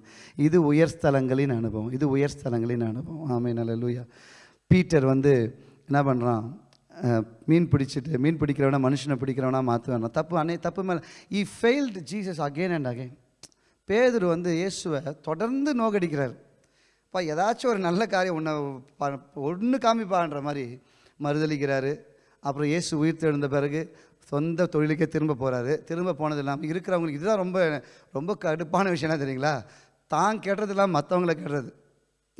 S1: இது உயர் ஸ்தலங்களின் அனுபவம். இது உயர் ஸ்தலங்களின் அனுபவம். ஆமேன் லூயா பீட்டர் வந்து என்ன பண்ணுறான் மீன் பிடிச்சிட்டு மீன் பிடிக்கிறவனா மனுஷனை பிடிக்கிறவனா மாற்றுவான் தப்பு அன்னை தப்பு மேலே. He failed Jesus again and again Peter வந்து இயேசுவை தொடர்ந்து நோக்கடிக்கிறார். அப்பா ஏதாச்சும் ஒரு நல்ல காரியம் உன்னை ஒன்று காமிப்பான்ற மாதிரி மறுதளிக்கிறாரு அப்புறம் இயேசு உயிர் தெழுந்த பிறகு சொந்த தொழிலுக்கே திரும்ப போகிறாரு திரும்ப போனது இல்லாமல் இருக்கிறவங்களுக்கு இதுதான் ரொம்ப ரொம்ப கடுப்பான விஷயம் என்ன தெரியுங்களா? தான் கேட்டது இல்லாமல் மற்றவங்கள கேட்டுறது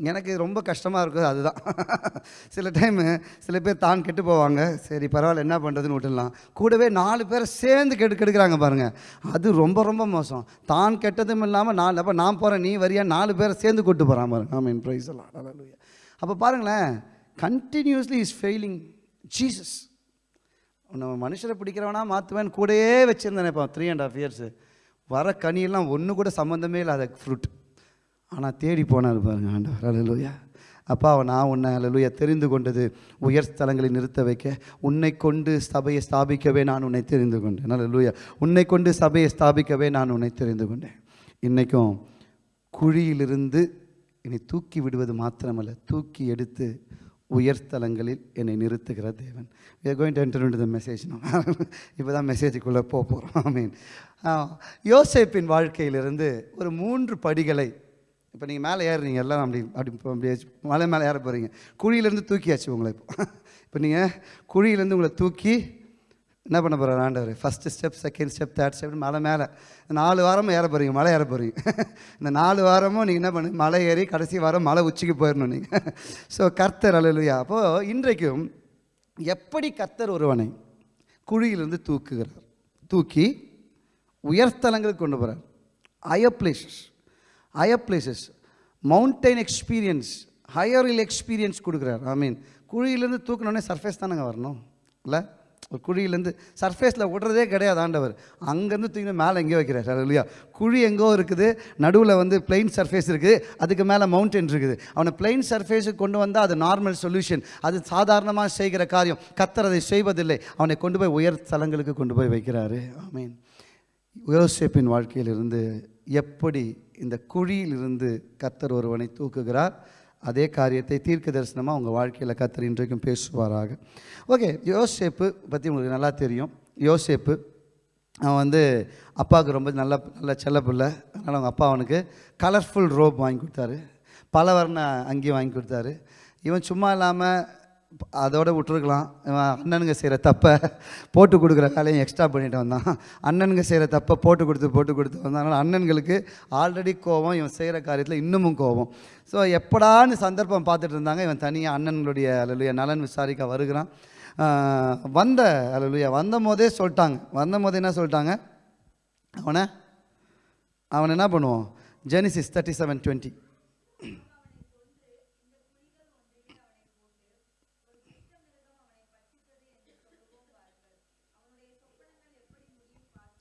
S1: எனக்கு ரொம்ப கஷ்டமாக இருக்குது அதுதான். சில டைமு சில பேர் தான் கெட்டு போவாங்க. சரி பரவாயில்ல என்ன பண்ணுறதுன்னு விட்டுடலாம். கூடவே நாலு பேரை சேர்ந்து கெடு கெடுக்கிறாங்க பாருங்கள் அது ரொம்ப ரொம்ப மோசம். தான் கெட்டதும் இல்லாமல் நாலு அப்போ நான் போகிறேன் நீ வரியா நாலு பேரை சேர்ந்து கூட்டு போகிறான் பாருங்க. ஆமாம் ப்ரைஸ் எல்லாம் அப்போ பாருங்களேன் கண்டினியூஸ்லி இஸ் ஃபெயிலிங் ஜீசஸ் நம்ம மனுஷரை பிடிக்கிறவனா மாற்றுவேன் கூடயே வச்சுருந்தேன் இப்போ த்ரீ அண்ட் ஹாஃப் இயர்ஸு வர கனியெல்லாம் ஒன்று கூட சம்மந்தமே இல்லாத ஃப்ரூட் ஆனால் தேடி போனார் பாருங்க ஆண்டவர். அலலுயா அப்பாவை நான் உன்னை அலலுயா தெரிந்து கொண்டது உயர் ஸ்தலங்களில் நிறுத்த வைக்க உன்னை கொண்டு சபையை ஸ்தாபிக்கவே நான் உன்னை தெரிந்து கொண்டேன். அலலுயா உன்னை கொண்டு சபையை ஸ்தாபிக்கவே நான் உன்னை தெரிந்து கொண்டேன். இன்றைக்கும் குழியிலிருந்து என்னை தூக்கி விடுவது மாத்திரமல்ல தூக்கி எடுத்து உயர்ஸ்தலங்களில் என்னை நிறுத்துகிற தேவன். We are going to enter the message இப்போ தான் மெசேஜுக்குள்ளே போக போகிறோம் ஐ மீன் யோசேப்பின் வாழ்க்கையிலிருந்து ஒரு மூன்று படிகளை இப்போ நீங்கள் மேலே ஏறுறீங்க எல்லாம் அப்படி அப்படி அப்படியே மலை மேலே ஏற போகிறீங்க குழியிலேருந்து தூக்கியாச்சு உங்களை இப்போ. இப்போ நீங்கள் குழியிலேருந்து உங்களை தூக்கி என்ன பண்ண போகிறார் ஆண்டவர்? First step second step third step மலை மேலே. நாலு வாரமும் ஏற போகிறீங்க மலை ஏற போகிறீங்க இந்த நாலு வாரமும் நீங்கள் என்ன பண்ணுங்க மலை ஏறி கடைசி வாரம் மலை உச்சிக்கு போயிடணும் நீங்கள் ஸோ கர்த்தர் அலுவலியா அப்போது இன்றைக்கும் எப்படி கர்த்தர் ஒருவனை குழியிலிருந்து தூக்குகிறார்? தூக்கி உயர்த்தலங்களுக்கு கொண்டு போகிறார் higher places higher places mountain experience ஹையரில் experience கொடுக்குறார். ஐ மீன் குழியிலேருந்து தூக்கினோடனே சர்ஃபேஸ் தானேங்க வரணும்? இல்லை? ஒரு குழியிலேருந்து சர்ஃபேஸில் விடுறதே கிடையாது ஆண்டவர். அங்கேருந்து தூக்கி மேலே எங்கேயோ வைக்கிறார். இல்லையா குழி எங்கோ இருக்குது நடுவில் வந்து பிளெயின் சர்ஃபேஸ் இருக்குது அதுக்கு மேலே மவுண்டன் இருக்குது. அவனை பிளெயின் சர்ஃபேஸுக்கு கொண்டு வந்தால் அது நார்மல் சொல்யூஷன் அது சாதாரணமாக செய்கிற காரியம். கத்தர் அதை செய்வதில்லை. அவனை கொண்டு போய் உயர் தலங்களுக்கு கொண்டு போய் வைக்கிறாரு. ஐ மீன் யோசேப்பின் வாழ்க்கையிலிருந்து எப்படி இந்த குழியிலிருந்து கத்தர் ஒருவனை தூக்குகிறார் அதே காரியத்தை தீர்க்க தரிசனமாக உங்கள் வாழ்க்கையில் கத்தர் இன்றைக்கும் பேசுவாராக. ஓகே யோசேப்பு பற்றி உங்களுக்கு நல்லா தெரியும். யோசேப்பு அவன் வந்து அப்பாவுக்கு ரொம்ப நல்ல நல்ல செல்ல பிள்ளை. அதனால் அவங்க அப்பா அவனுக்கு கலர்ஃபுல் ரோப் வாங்கி கொடுத்தாரு. பல வர்ண அங்கேயும் வாங்கி கொடுத்தாரு. இவன் சும்மா இல்லாமல் அதோட விட்டுருக்கலாம். அண்ணனுங்க செய்கிற தப்பை போட்டு கொடுக்குற வேலையும் எக்ஸ்ட்ரா பண்ணிட்டு வந்தான். அண்ணனுங்க செய்கிற தப்பை போட்டு கொடுத்து போட்டு கொடுத்து வந்தான் அதனால் அண்ணன்களுக்கு ஆல்ரெடி கோபம் இவன் செய்கிற காரியத்தில் இன்னமும் கோபம். ஸோ எப்படான்னு சந்தர்ப்பம் பார்த்துட்டு இருந்தாங்க. இவன் தனியாக அண்ணன்களுடைய அலலுயா நலன் விசாரிக்க வருகிறான். வந்த அலலுயா வந்த போதே சொல்லிட்டாங்க. வந்த போதே என்ன சொல்லிட்டாங்க? அவனை அவன் என்ன பண்ணுவோம்? ஜெனிசிஸ் தேர்ட்டி செவன் டுவெண்ட்டி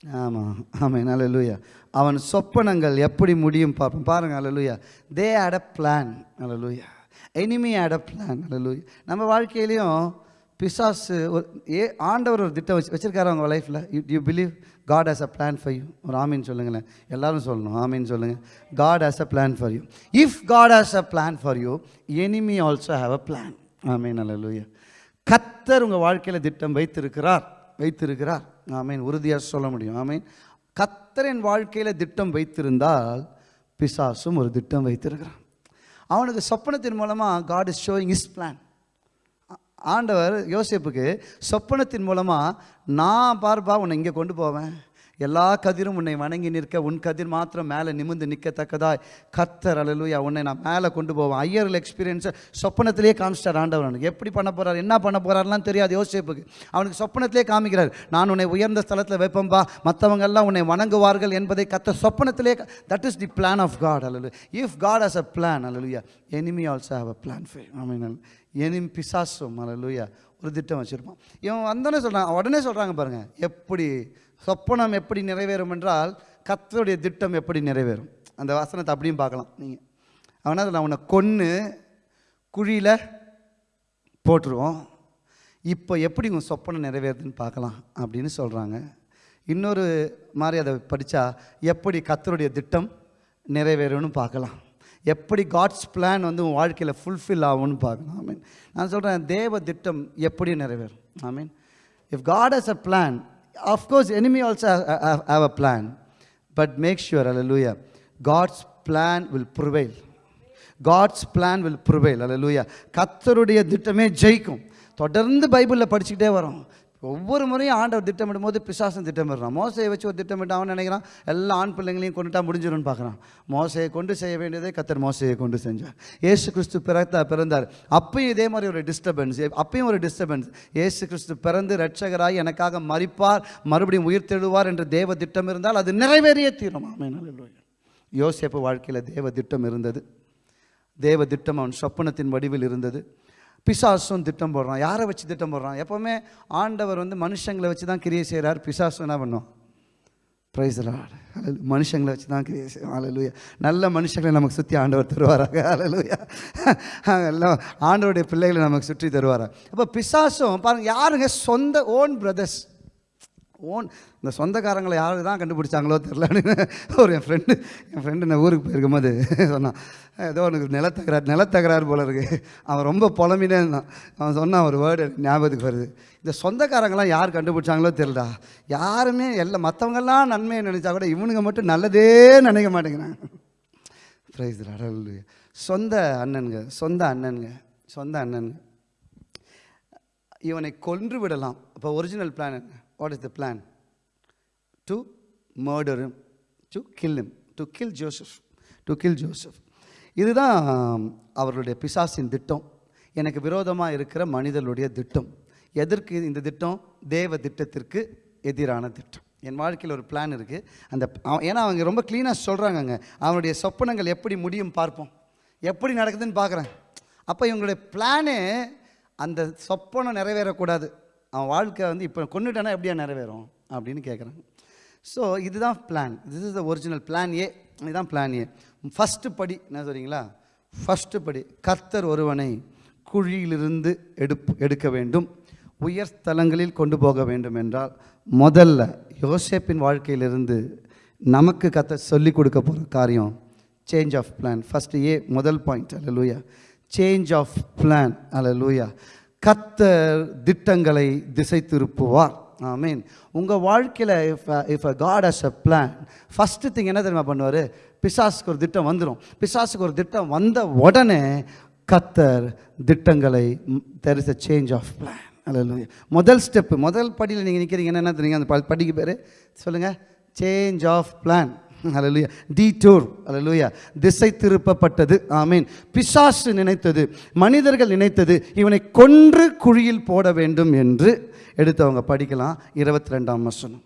S1: ஆமாம் ஆமாம் லூயா அவன் சொப்பனங்கள் எப்படி முடியும் பார்ப்போம். பாருங்க hallelujah they had a plan hallelujah enemy had a plan hallelujah நம்ம வாழ்க்கையிலையும் பிசாசு ஒரு ஏ ஆண்டவர் ஒரு திட்டம் வச்சு வச்சுருக்காரு அவங்க லைஃப்பில் you you believe God has a plan for you ஒரு ஆமீன் சொல்லுங்களேன். எல்லாரும் சொல்லணும். ஆமீன் சொல்லுங்கள் God has a plan for you if God has a plan for you enemy also have a plan amen hallelujah கத்தர் உங்கள் வாழ்க்கையில் திட்டம் வைத்திருக்கிறார். வைத்திருக்கிறார். ஆமீன். உறுதியாக சொல்ல முடியும். ஆமீன். கத்தரின் வாழ்க்கையில் திட்டம் வைத்திருந்தால் பிசாசும் ஒரு திட்டம் வைத்திருக்கிறான். அவனுக்கு சொப்பனத்தின் மூலமாக God is showing his plan ஆண்டவர் யோசிப்புக்கு சொப்பனத்தின் மூலமாக நான் பார்ப்பா உன்னை இங்கே கொண்டு போவேன். எல்லா கதிரும் உன்னை வணங்கி நிற்க உன் கதிர் மாத்திரம் மேலே நிமிர்ந்து நிற்கத்தக்கதாய். கத்தர் அலலுயா உன்னை நான் மேலே கொண்டு போவேன். ஐயர்கள் எக்ஸ்பீரியன்ஸை சொப்பனத்திலே காமிச்சிட்டார் ஆண்டவர் அவனுக்கு. எப்படி பண்ண போகிறார் என்ன பண்ண போகிறாருலாம் தெரியாது யோசிப்புக்கு. அவனுக்கு சொப்பனத்திலே காமிக்கிறார் நான் உன்னை உயர்ந்த ஸ்தலத்தில் வைப்பம்பா மற்றவங்க எல்லாம் உன்னை வணங்குவார்கள் என்பதை கத்த சொப்பனத்திலே that is the plan of God hallelujah if God has a plan hallelujah enemy also have a plan ஃபே ஆமீன் எனிம் பிசாசும் அலலுயா ஒரு திட்டம் வச்சுருப்பான். இவன் வந்தோடனே சொல்கிறான் உடனே சொல்கிறாங்க பாருங்கள் எப்படி சொப்பனம் எப்படி நிறைவேறும் என்றால் கத்தருடைய திட்டம் எப்படி நிறைவேறும்? அந்த வசனத்தை அப்படியும் பார்க்கலாம் நீங்கள் அவனா நான் உன்னை கொன்று குழியில் போட்டுருவோம். இப்போ எப்படி உன் சொப்பனம் நிறைவேறுதுன்னு பார்க்கலாம் அப்படின்னு சொல்கிறாங்க இன்னொரு மாதிரி அதை படித்தா எப்படி கத்தருடைய திட்டம் நிறைவேறும்னு பார்க்கலாம். எப்படி காட்ஸ் பிளான் வந்து உன் வாழ்க்கையில் ஃபுல்ஃபில் ஆகும்னு பார்க்கணும். ஐ மீன் நான் சொல்கிறேன் தேவ திட்டம் எப்படி நிறைவேறும்? I mean if God has a plan of course enemy also have a plan but make sure hallelujah God's plan will prevail God's plan will prevail hallelujah கத்தருடைய திட்டமே ஜெயிக்கும். தொடர்ந்து பைபிளில் படிச்சுக்கிட்டே வரோம். ஒவ்வொரு முறையும் ஆண்டவர் திட்டமிடும் போது பிசாசன் திட்டமிடுறான். மோசையை வச்சு ஒரு திட்டமிட்டு அவன் நினைக்கிறான். எல்லா ஆண் பிள்ளைங்களையும் கொண்டுட்டா முடிஞ்சிடும்னு பார்க்குறான். மோசையை கொண்டு செய்ய வேண்டியதை கத்தர் மோசையை கொண்டு செஞ்சார். ஏசு கிறிஸ்து பிறத்தா பிறந்தார். அப்பயும் இதே மாதிரி ஒரு டிஸ்டர்பன்ஸ் அப்பயும் ஒரு டிஸ்டர்பன்ஸ் ஏசு கிறிஸ்து பிறந்து ரட்சகராய் எனக்காக மறிப்பார் மறுபடியும் உயிர் தெழுவார் என்று தேவ திட்டம் இருந்தால் அது நிறைவேறிய தீரும். ஆமென் யோசேப்பு வாழ்க்கையில் தேவ திட்டம் இருந்தது. தேவ திட்டம் அவன் சொப்பனத்தின் வடிவில் இருந்தது. பிசாசும் திட்டம் போடுறான். யாரை வச்சு திட்டம் போடுறான்? எப்போவுமே ஆண்டவர் வந்து மனுஷங்களை வச்சு தான் கிரியை செய்கிறார் பிசாசும் என்ன பண்ணும்? ப்ரைஸ் லார்ட் மனுஷங்களை வச்சு தான் கிரியை செய்வோம் அலலுயா நல்ல மனுஷங்களை நமக்கு சுற்றி ஆண்டவர் தருவாராங்க அலலுயா எல்லாம் ஆண்டவருடைய பிள்ளைகளை நமக்கு சுற்றி தருவாராக. அப்போ பிசாசும் பாருங்கள் யாருங்க? சொந்த ஓன் பிரதர்ஸ் ஓன் இந்த சொந்தக்காரங்களை யாரு தான் கண்டுபிடிச்சாங்களோ தெரிலன்னு ஒரு என் ஃப்ரெண்டு என் ஃப்ரெண்டு நான் ஊருக்கு போயிருக்கும்போது சொன்னான். ஏதோ உனக்கு நிலத்தகராறு நிலத்தகராறு போல இருக்கு. அவன் ரொம்ப புலம்பினே இருந்தான். அவன் சொன்னான் ஒரு வேர்டு ஞாபகத்துக்கு வருது. இந்த சொந்தக்காரங்களாம் யார் கண்டுபிடிச்சாங்களோ தெரிலடா யாருமே எல்லாம் மற்றவங்கெல்லாம் நன்மையை நினச்சா கூட இவனுங்க மட்டும் நல்லதே நினைக்க மாட்டேங்கிறாங்க. ப்ரைஸ் அடல் சொந்த அண்ணனுங்க சொந்த அண்ணனுங்க சொந்த அண்ணனுங்க. இவனை கொன்று விடலாம். அப்போ ஒரிஜினல் பிளான் என்ன? What is the plan to murder to kill to kill Joseph to kill Joseph இதுதான் அவர்களுடைய பிசாசின் திட்டம். எனக்கு விரோதமாக இருக்கிற மனிதர்களுடைய திட்டம். எதற்கு இந்த திட்டம்? தேவ திட்டத்திற்கு எதிரான திட்டம். என் வாழ்க்கையில் ஒரு பிளான் இருக்குது அந்த அவன் ஏன்னா அவங்க ரொம்ப க்ளீனாக சொல்கிறாங்கங்க அவனுடைய சொப்பனங்கள் எப்படி முடியும் பார்ப்போம். எப்படி நடக்குதுன்னு பார்க்குறேன். அப்போ இவங்களுடைய பிளானே அந்த சொப்பனம் நிறைவேறக்கூடாது. அவன் வாழ்க்கை வந்து இப்போ கொண்டுட்டானா எப்படியா நிறைவேறும்? அப்படின்னு கேட்குறாங்க ஸோ இதுதான் plan this is the original plan A இதுதான் பிளான் ஏ ஃபஸ்ட்டு படி என்ன சொல்கிறீங்களா ஃபஸ்ட்டு படி கர்த்தர் ஒருவனை குழியிலிருந்து எடுப்பு எடுக்க வேண்டும். உயர் ஸ்தலங்களில் கொண்டு போக வேண்டும் என்றால் முதல்ல யோசேப்பின் வாழ்க்கையிலிருந்து நமக்கு கத்த சொல்லிக் கொடுக்க போகிற காரியம் change of plan first A முதல் பாயிண்ட் அல்லூயா சேஞ்ச் ஆஃப் பிளான் அல்லூயா கத்தர் திட்டங்களை திசை திருப்புவார் ஐ மீன் உங்கள் வாழ்க்கையில் if if uh, a God has a plan first thing என்ன தெரியுமா பண்ணுவார்? பிசாசுக்கு ஒரு திட்டம் வந்துடும் பிசாசுக்கு ஒரு திட்டம் வந்த உடனே கத்தர் திட்டங்களை there is a change of plan அல்ல முதல் ஸ்டெப்பு முதல் படியில் நீங்கள் நிற்கிறீங்க என்ன தெரியுங்க அந்த படிக்கு பேர்? சொல்லுங்கள் change of plan hallelujah detour hallelujah திசை திருப்பப்பட்டது ஆமீன். பிசாசு நினைத்தது மனிதர்கள் நினைத்தது இவனை கொன்று குழியில் போட வேண்டும் என்று எடுத்து அவங்க படிக்கலாம். இருபத்தி ரெண்டாம் வசனம்.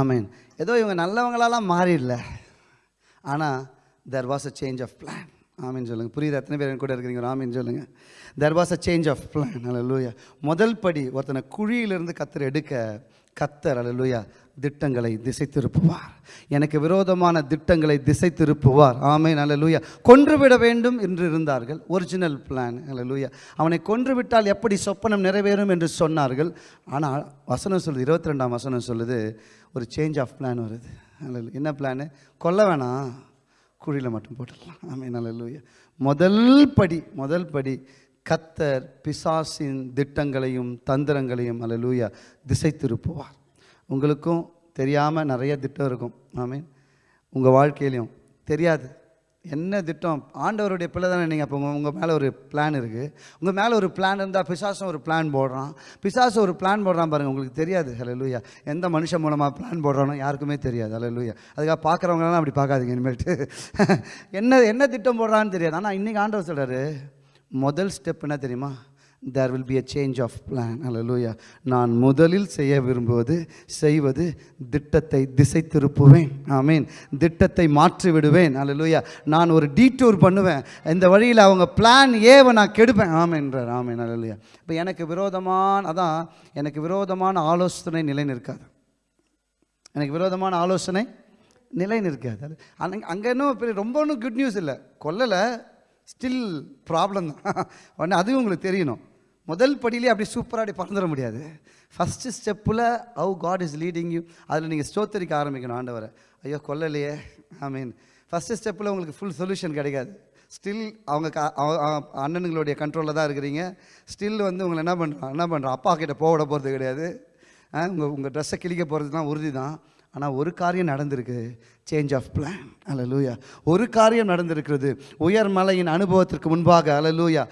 S1: ஆமீன். ஏதோ இவங்க நல்லவங்களாலாம் மாறிடல. ஆனால் there was a change of plan ஆமின்னு சொல்லுங்கள் புரியுது? எத்தனை பேர் என் கூட இருக்கிறீங்க? ஆமின்னு சொல்லுங்கள் there was a change of plan hallelujah முதல் படி ஒருத்தனை குழியிலிருந்து கத்தர் எடுக்க கத்தர் அல்லூயா திட்டங்களை திசை திருப்புவார் எனக்கு விரோதமான திட்டங்களை திசை திருப்புவார் ஆமேன் அல்லூயா கொன்றுவிட வேண்டும் என்று இருந்தார்கள். ஒரிஜினல் பிளான் அல்லூயா அவனை கொன்றுவிட்டால் எப்படி சொப்பனம் நிறைவேறும் என்று சொன்னார்கள். ஆனால் வசனம் சொல்லுது இருபத்தி ரெண்டாம் வசனம் சொல்லுது ஒரு சேஞ்ச் ஆஃப் பிளான் வருது. என்ன பிளானு கொல்ல வேணாம். குழியில் மட்டும் போட்டுடலாம். ஆமே அல்லூயா முதல் படி முதல் படி கத்தர் பிசாசின் திட்டங்களையும் தந்திரங்களையும் அல்லூயா திசை திருப்புவார் உங்களுக்கும் தெரியாமல் நிறைய திட்டம் இருக்கும். ஆமீன். உங்கள் வாழ்க்கையிலையும் தெரியாது. என்ன திட்டம்? ஆண்டவருடைய பிள்ளை தானே நீங்கள் அப்போ உங்கள் மேலே ஒரு பிளான் இருக்குது உங்கள் மேலே ஒரு பிளான் இருந்தால் பிசாசும் ஒரு பிளான் போடுறான். பிசாசு ஒரு பிளான் போடுறான் பாருங்கள் உங்களுக்கு தெரியாது. ஹலோ லூயா எந்த மனுஷன் மூலமாக பிளான் போடுறானோ யாருக்குமே தெரியாது. ஹலோ லூயா அதுக்காக பார்க்குறவங்களாம் அப்படி பார்க்காதீங்க இனிமேல்ட்டு. என்ன என்ன திட்டம் போடுறான்னு தெரியாது. ஆனால் இன்றைக்கி ஆண்டவர் சொல்கிறாரு முதல் ஸ்டெப் என்ன தெரியுமா? There will be a change of plan hallelujah நான் முதலில் செய்ய விரும்புவது செய்வது திட்டத்தை திசை திருப்புவேன் ஆமீன் திட்டத்தை மாற்றி விடுவேன் அல்லூயா நான் ஒரு டீட்டூர் பண்ணுவேன். இந்த வழியில் அவங்க பிளான் ஏவை நான் கெடுப்பேன். ஆமேன்றார் ஆமேன் அல்லூயா இப்போ எனக்கு விரோதமான அதான் எனக்கு விரோதமான ஆலோசனை நிலை நிற்காது. எனக்கு விரோதமான ஆலோசனை நிலை நிற்காது. அது அங்கே அங்கே இன்னும் ரொம்ப ஒன்றும் குட் நியூஸ் இல்லை. கொல்லலை ஸ்டில் ப்ராப்ளம் தான். உடனே அதுவும் உங்களுக்கு தெரியணும். முதல் படியிலே அப்படி சூப்பராக அப்படி பறந்துட முடியாது. ஃபஸ்ட்டு ஸ்டெப்பில் how God is leading you அதில் நீங்கள் ஸ்தோத்தரிக்க ஆரம்பிக்கணும் ஆண்டவரை. ஐயோ கொல்லலையே. ஐ மீன் ஃபஸ்ட்டு ஸ்டெப்பில் உங்களுக்கு ஃபுல் சொல்யூஷன் கிடைக்காது. ஸ்டில் அவங்க க அவ- அண்ணனுங்களுடைய கண்ட்ரோலில் தான் இருக்கிறீங்க. ஸ்டில் வந்து உங்களை என்ன பண்ணுறான் என்ன பண்ணுறான் அப்பா கிட்ட போக போகிறது கிடையாது. உங்கள் உங்கள் ட்ரெஸ்ஸை கிழிக்க போகிறது தான் உறுதி தான் ஆனால் ஒரு காரியம் நடந்திருக்கு. சேஞ்ச் ஆஃப் பிளான் அல்லலூயா ஒரு காரியம் நடந்திருக்கிறது. உயர் மலையின் அனுபவத்திற்கு முன்பாக. அல்லலூயா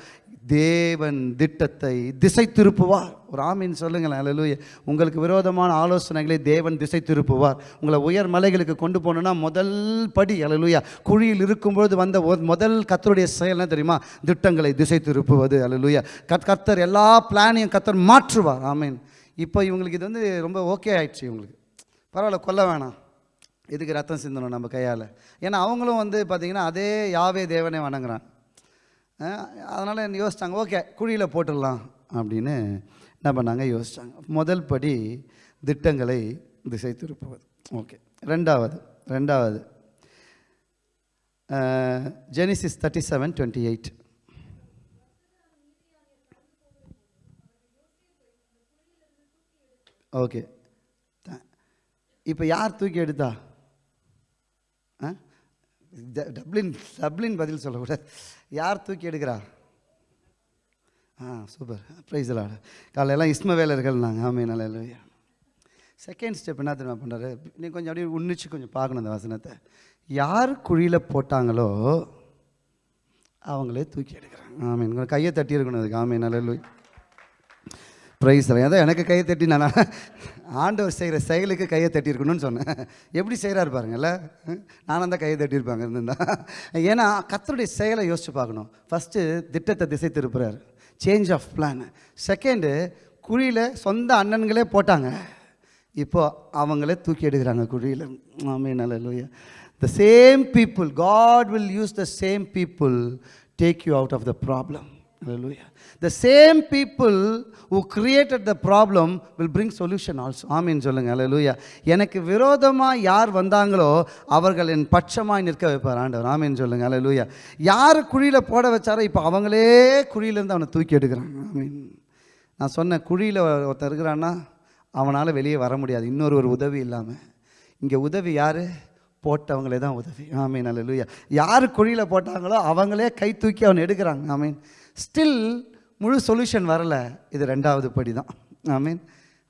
S1: தேவன் திட்டத்தை திசை திருப்புவார். ஒரு ஆமீன் சொல்லுங்களேன் அல்லலூயா உங்களுக்கு விரோதமான ஆலோசனைகளை தேவன் திசை திருப்புவார். உங்களை உயர் மலைகளுக்கு கொண்டு போகணுன்னா முதல் படி அல்லலூயா குழியில் இருக்கும்பொழுது வந்த முதல் கத்தருடைய செயல் தெரியுமா? திட்டங்களை திசை திருப்புவது அல்லலூயா கத் கத்தர் எல்லா பிளானையும் கத்தர் மாற்றுவார் ஆமீன். இப்போ இவங்களுக்கு இது வந்து ரொம்ப ஓகே ஆயிடுச்சு இவங்களுக்கு. பரவாயில்ல கொல்ல வேணாம். இதுக்கு ரத்தம் சிந்தணும் நம்ம கையால்? ஏன்னா அவங்களும் வந்து பார்த்திங்கன்னா அதே யாவே தேவனே வணங்குறான். அதனால் யோசிச்சாங்க ஓகே குழியில் போட்டுடலாம். அப்படின்னு என்ன பண்ணாங்க யோசித்தாங்க முதல் படி திட்டங்களை திசை திருப்புவது. ஓகே ரெண்டாவது ரெண்டாவது Genesis thirty seven twenty eight okay இப்போ யார் தூக்கி எடுத்தா? ஆ ட- டப்ளின் டப்ளின் பதில் சொல்லக்கூடாது. யார் தூக்கி எடுக்கிறா? ஆ சூப்பர் ப்ரைஸ் எல்லாம் காலையெல்லாம் இஸ்மவேலர்கள் நாங்கள் ஆமே நல்ல செகண்ட் ஸ்டெப் என்ன தெரியுமா பண்ணுறாரு நீ கொஞ்சம் அப்படியே உன்னிச்சு கொஞ்சம் பார்க்கணும் அந்த வசனத்தை. யார் குழியில் போட்டாங்களோ அவங்களே தூக்கி எடுக்கிறாங்க. ஆமீன். கையை தட்டி இருக்கணும் அதுக்கு. ஆமீன் நல்ல ப்ரைஸ் அதான் எனக்கு கையை தட்டி நான் ஆண்டவர் செய்கிற செயலுக்கு கையை தட்டியிருக்கணும்னு சொன்னேன். எப்படி செய்கிறாரு பாருங்கள்ல? நானும் தான் கையை தட்டியிருப்பாங்க இருந்திருந்தா ஏன்னா கத்தருடைய செயலை யோசிச்சு பார்க்கணும். ஃபஸ்ட்டு திட்டத்தை திசை திருப்புறார். சேஞ்ச் ஆஃப் பிளான் செகண்டு குழியில் சொந்த அண்ணன்களே போட்டாங்க. இப்போது அவங்களே தூக்கி எடுக்கிறாங்க குழியில். ஆமே நல்ல the same people God will use the same people take you out of the problem Hallelujah. The same people who created the problem will bring solution also. ஆமீன் சொல்லுங்க. Hallelujah. எனக்கு விரோதமாக யார் வந்தாங்களோ அவர்கள் என் பட்சமாய் நிற்க வைப்பார் ஆண்டவர். ஆமீன் சொல்லுங்க. Hallelujah. யார் குழியில் போட வச்சாரோ இப்போ அவங்களே குழியிலேருந்து அவனை தூக்கி எடுக்கிறாங்க. ஆமீன் நான் சொன்ன குழியில் ஒருத்தர் இருக்கிறான்னா அவனால் வெளியே வர முடியாது. இன்னொரு ஒரு உதவி இல்லாமல் இங்கே உதவி யார்? போட்டவங்களே தான் உதவி. ஆமீன் அல்லேலூயா யார் குழியில் போட்டாங்களோ அவங்களே கை தூக்கி அவன் எடுக்கிறாங்க. ஆமீன் ஸ்டில் முழு சொல்யூஷன் வரல. இது ரெண்டாவது படி தான் ஆமீன்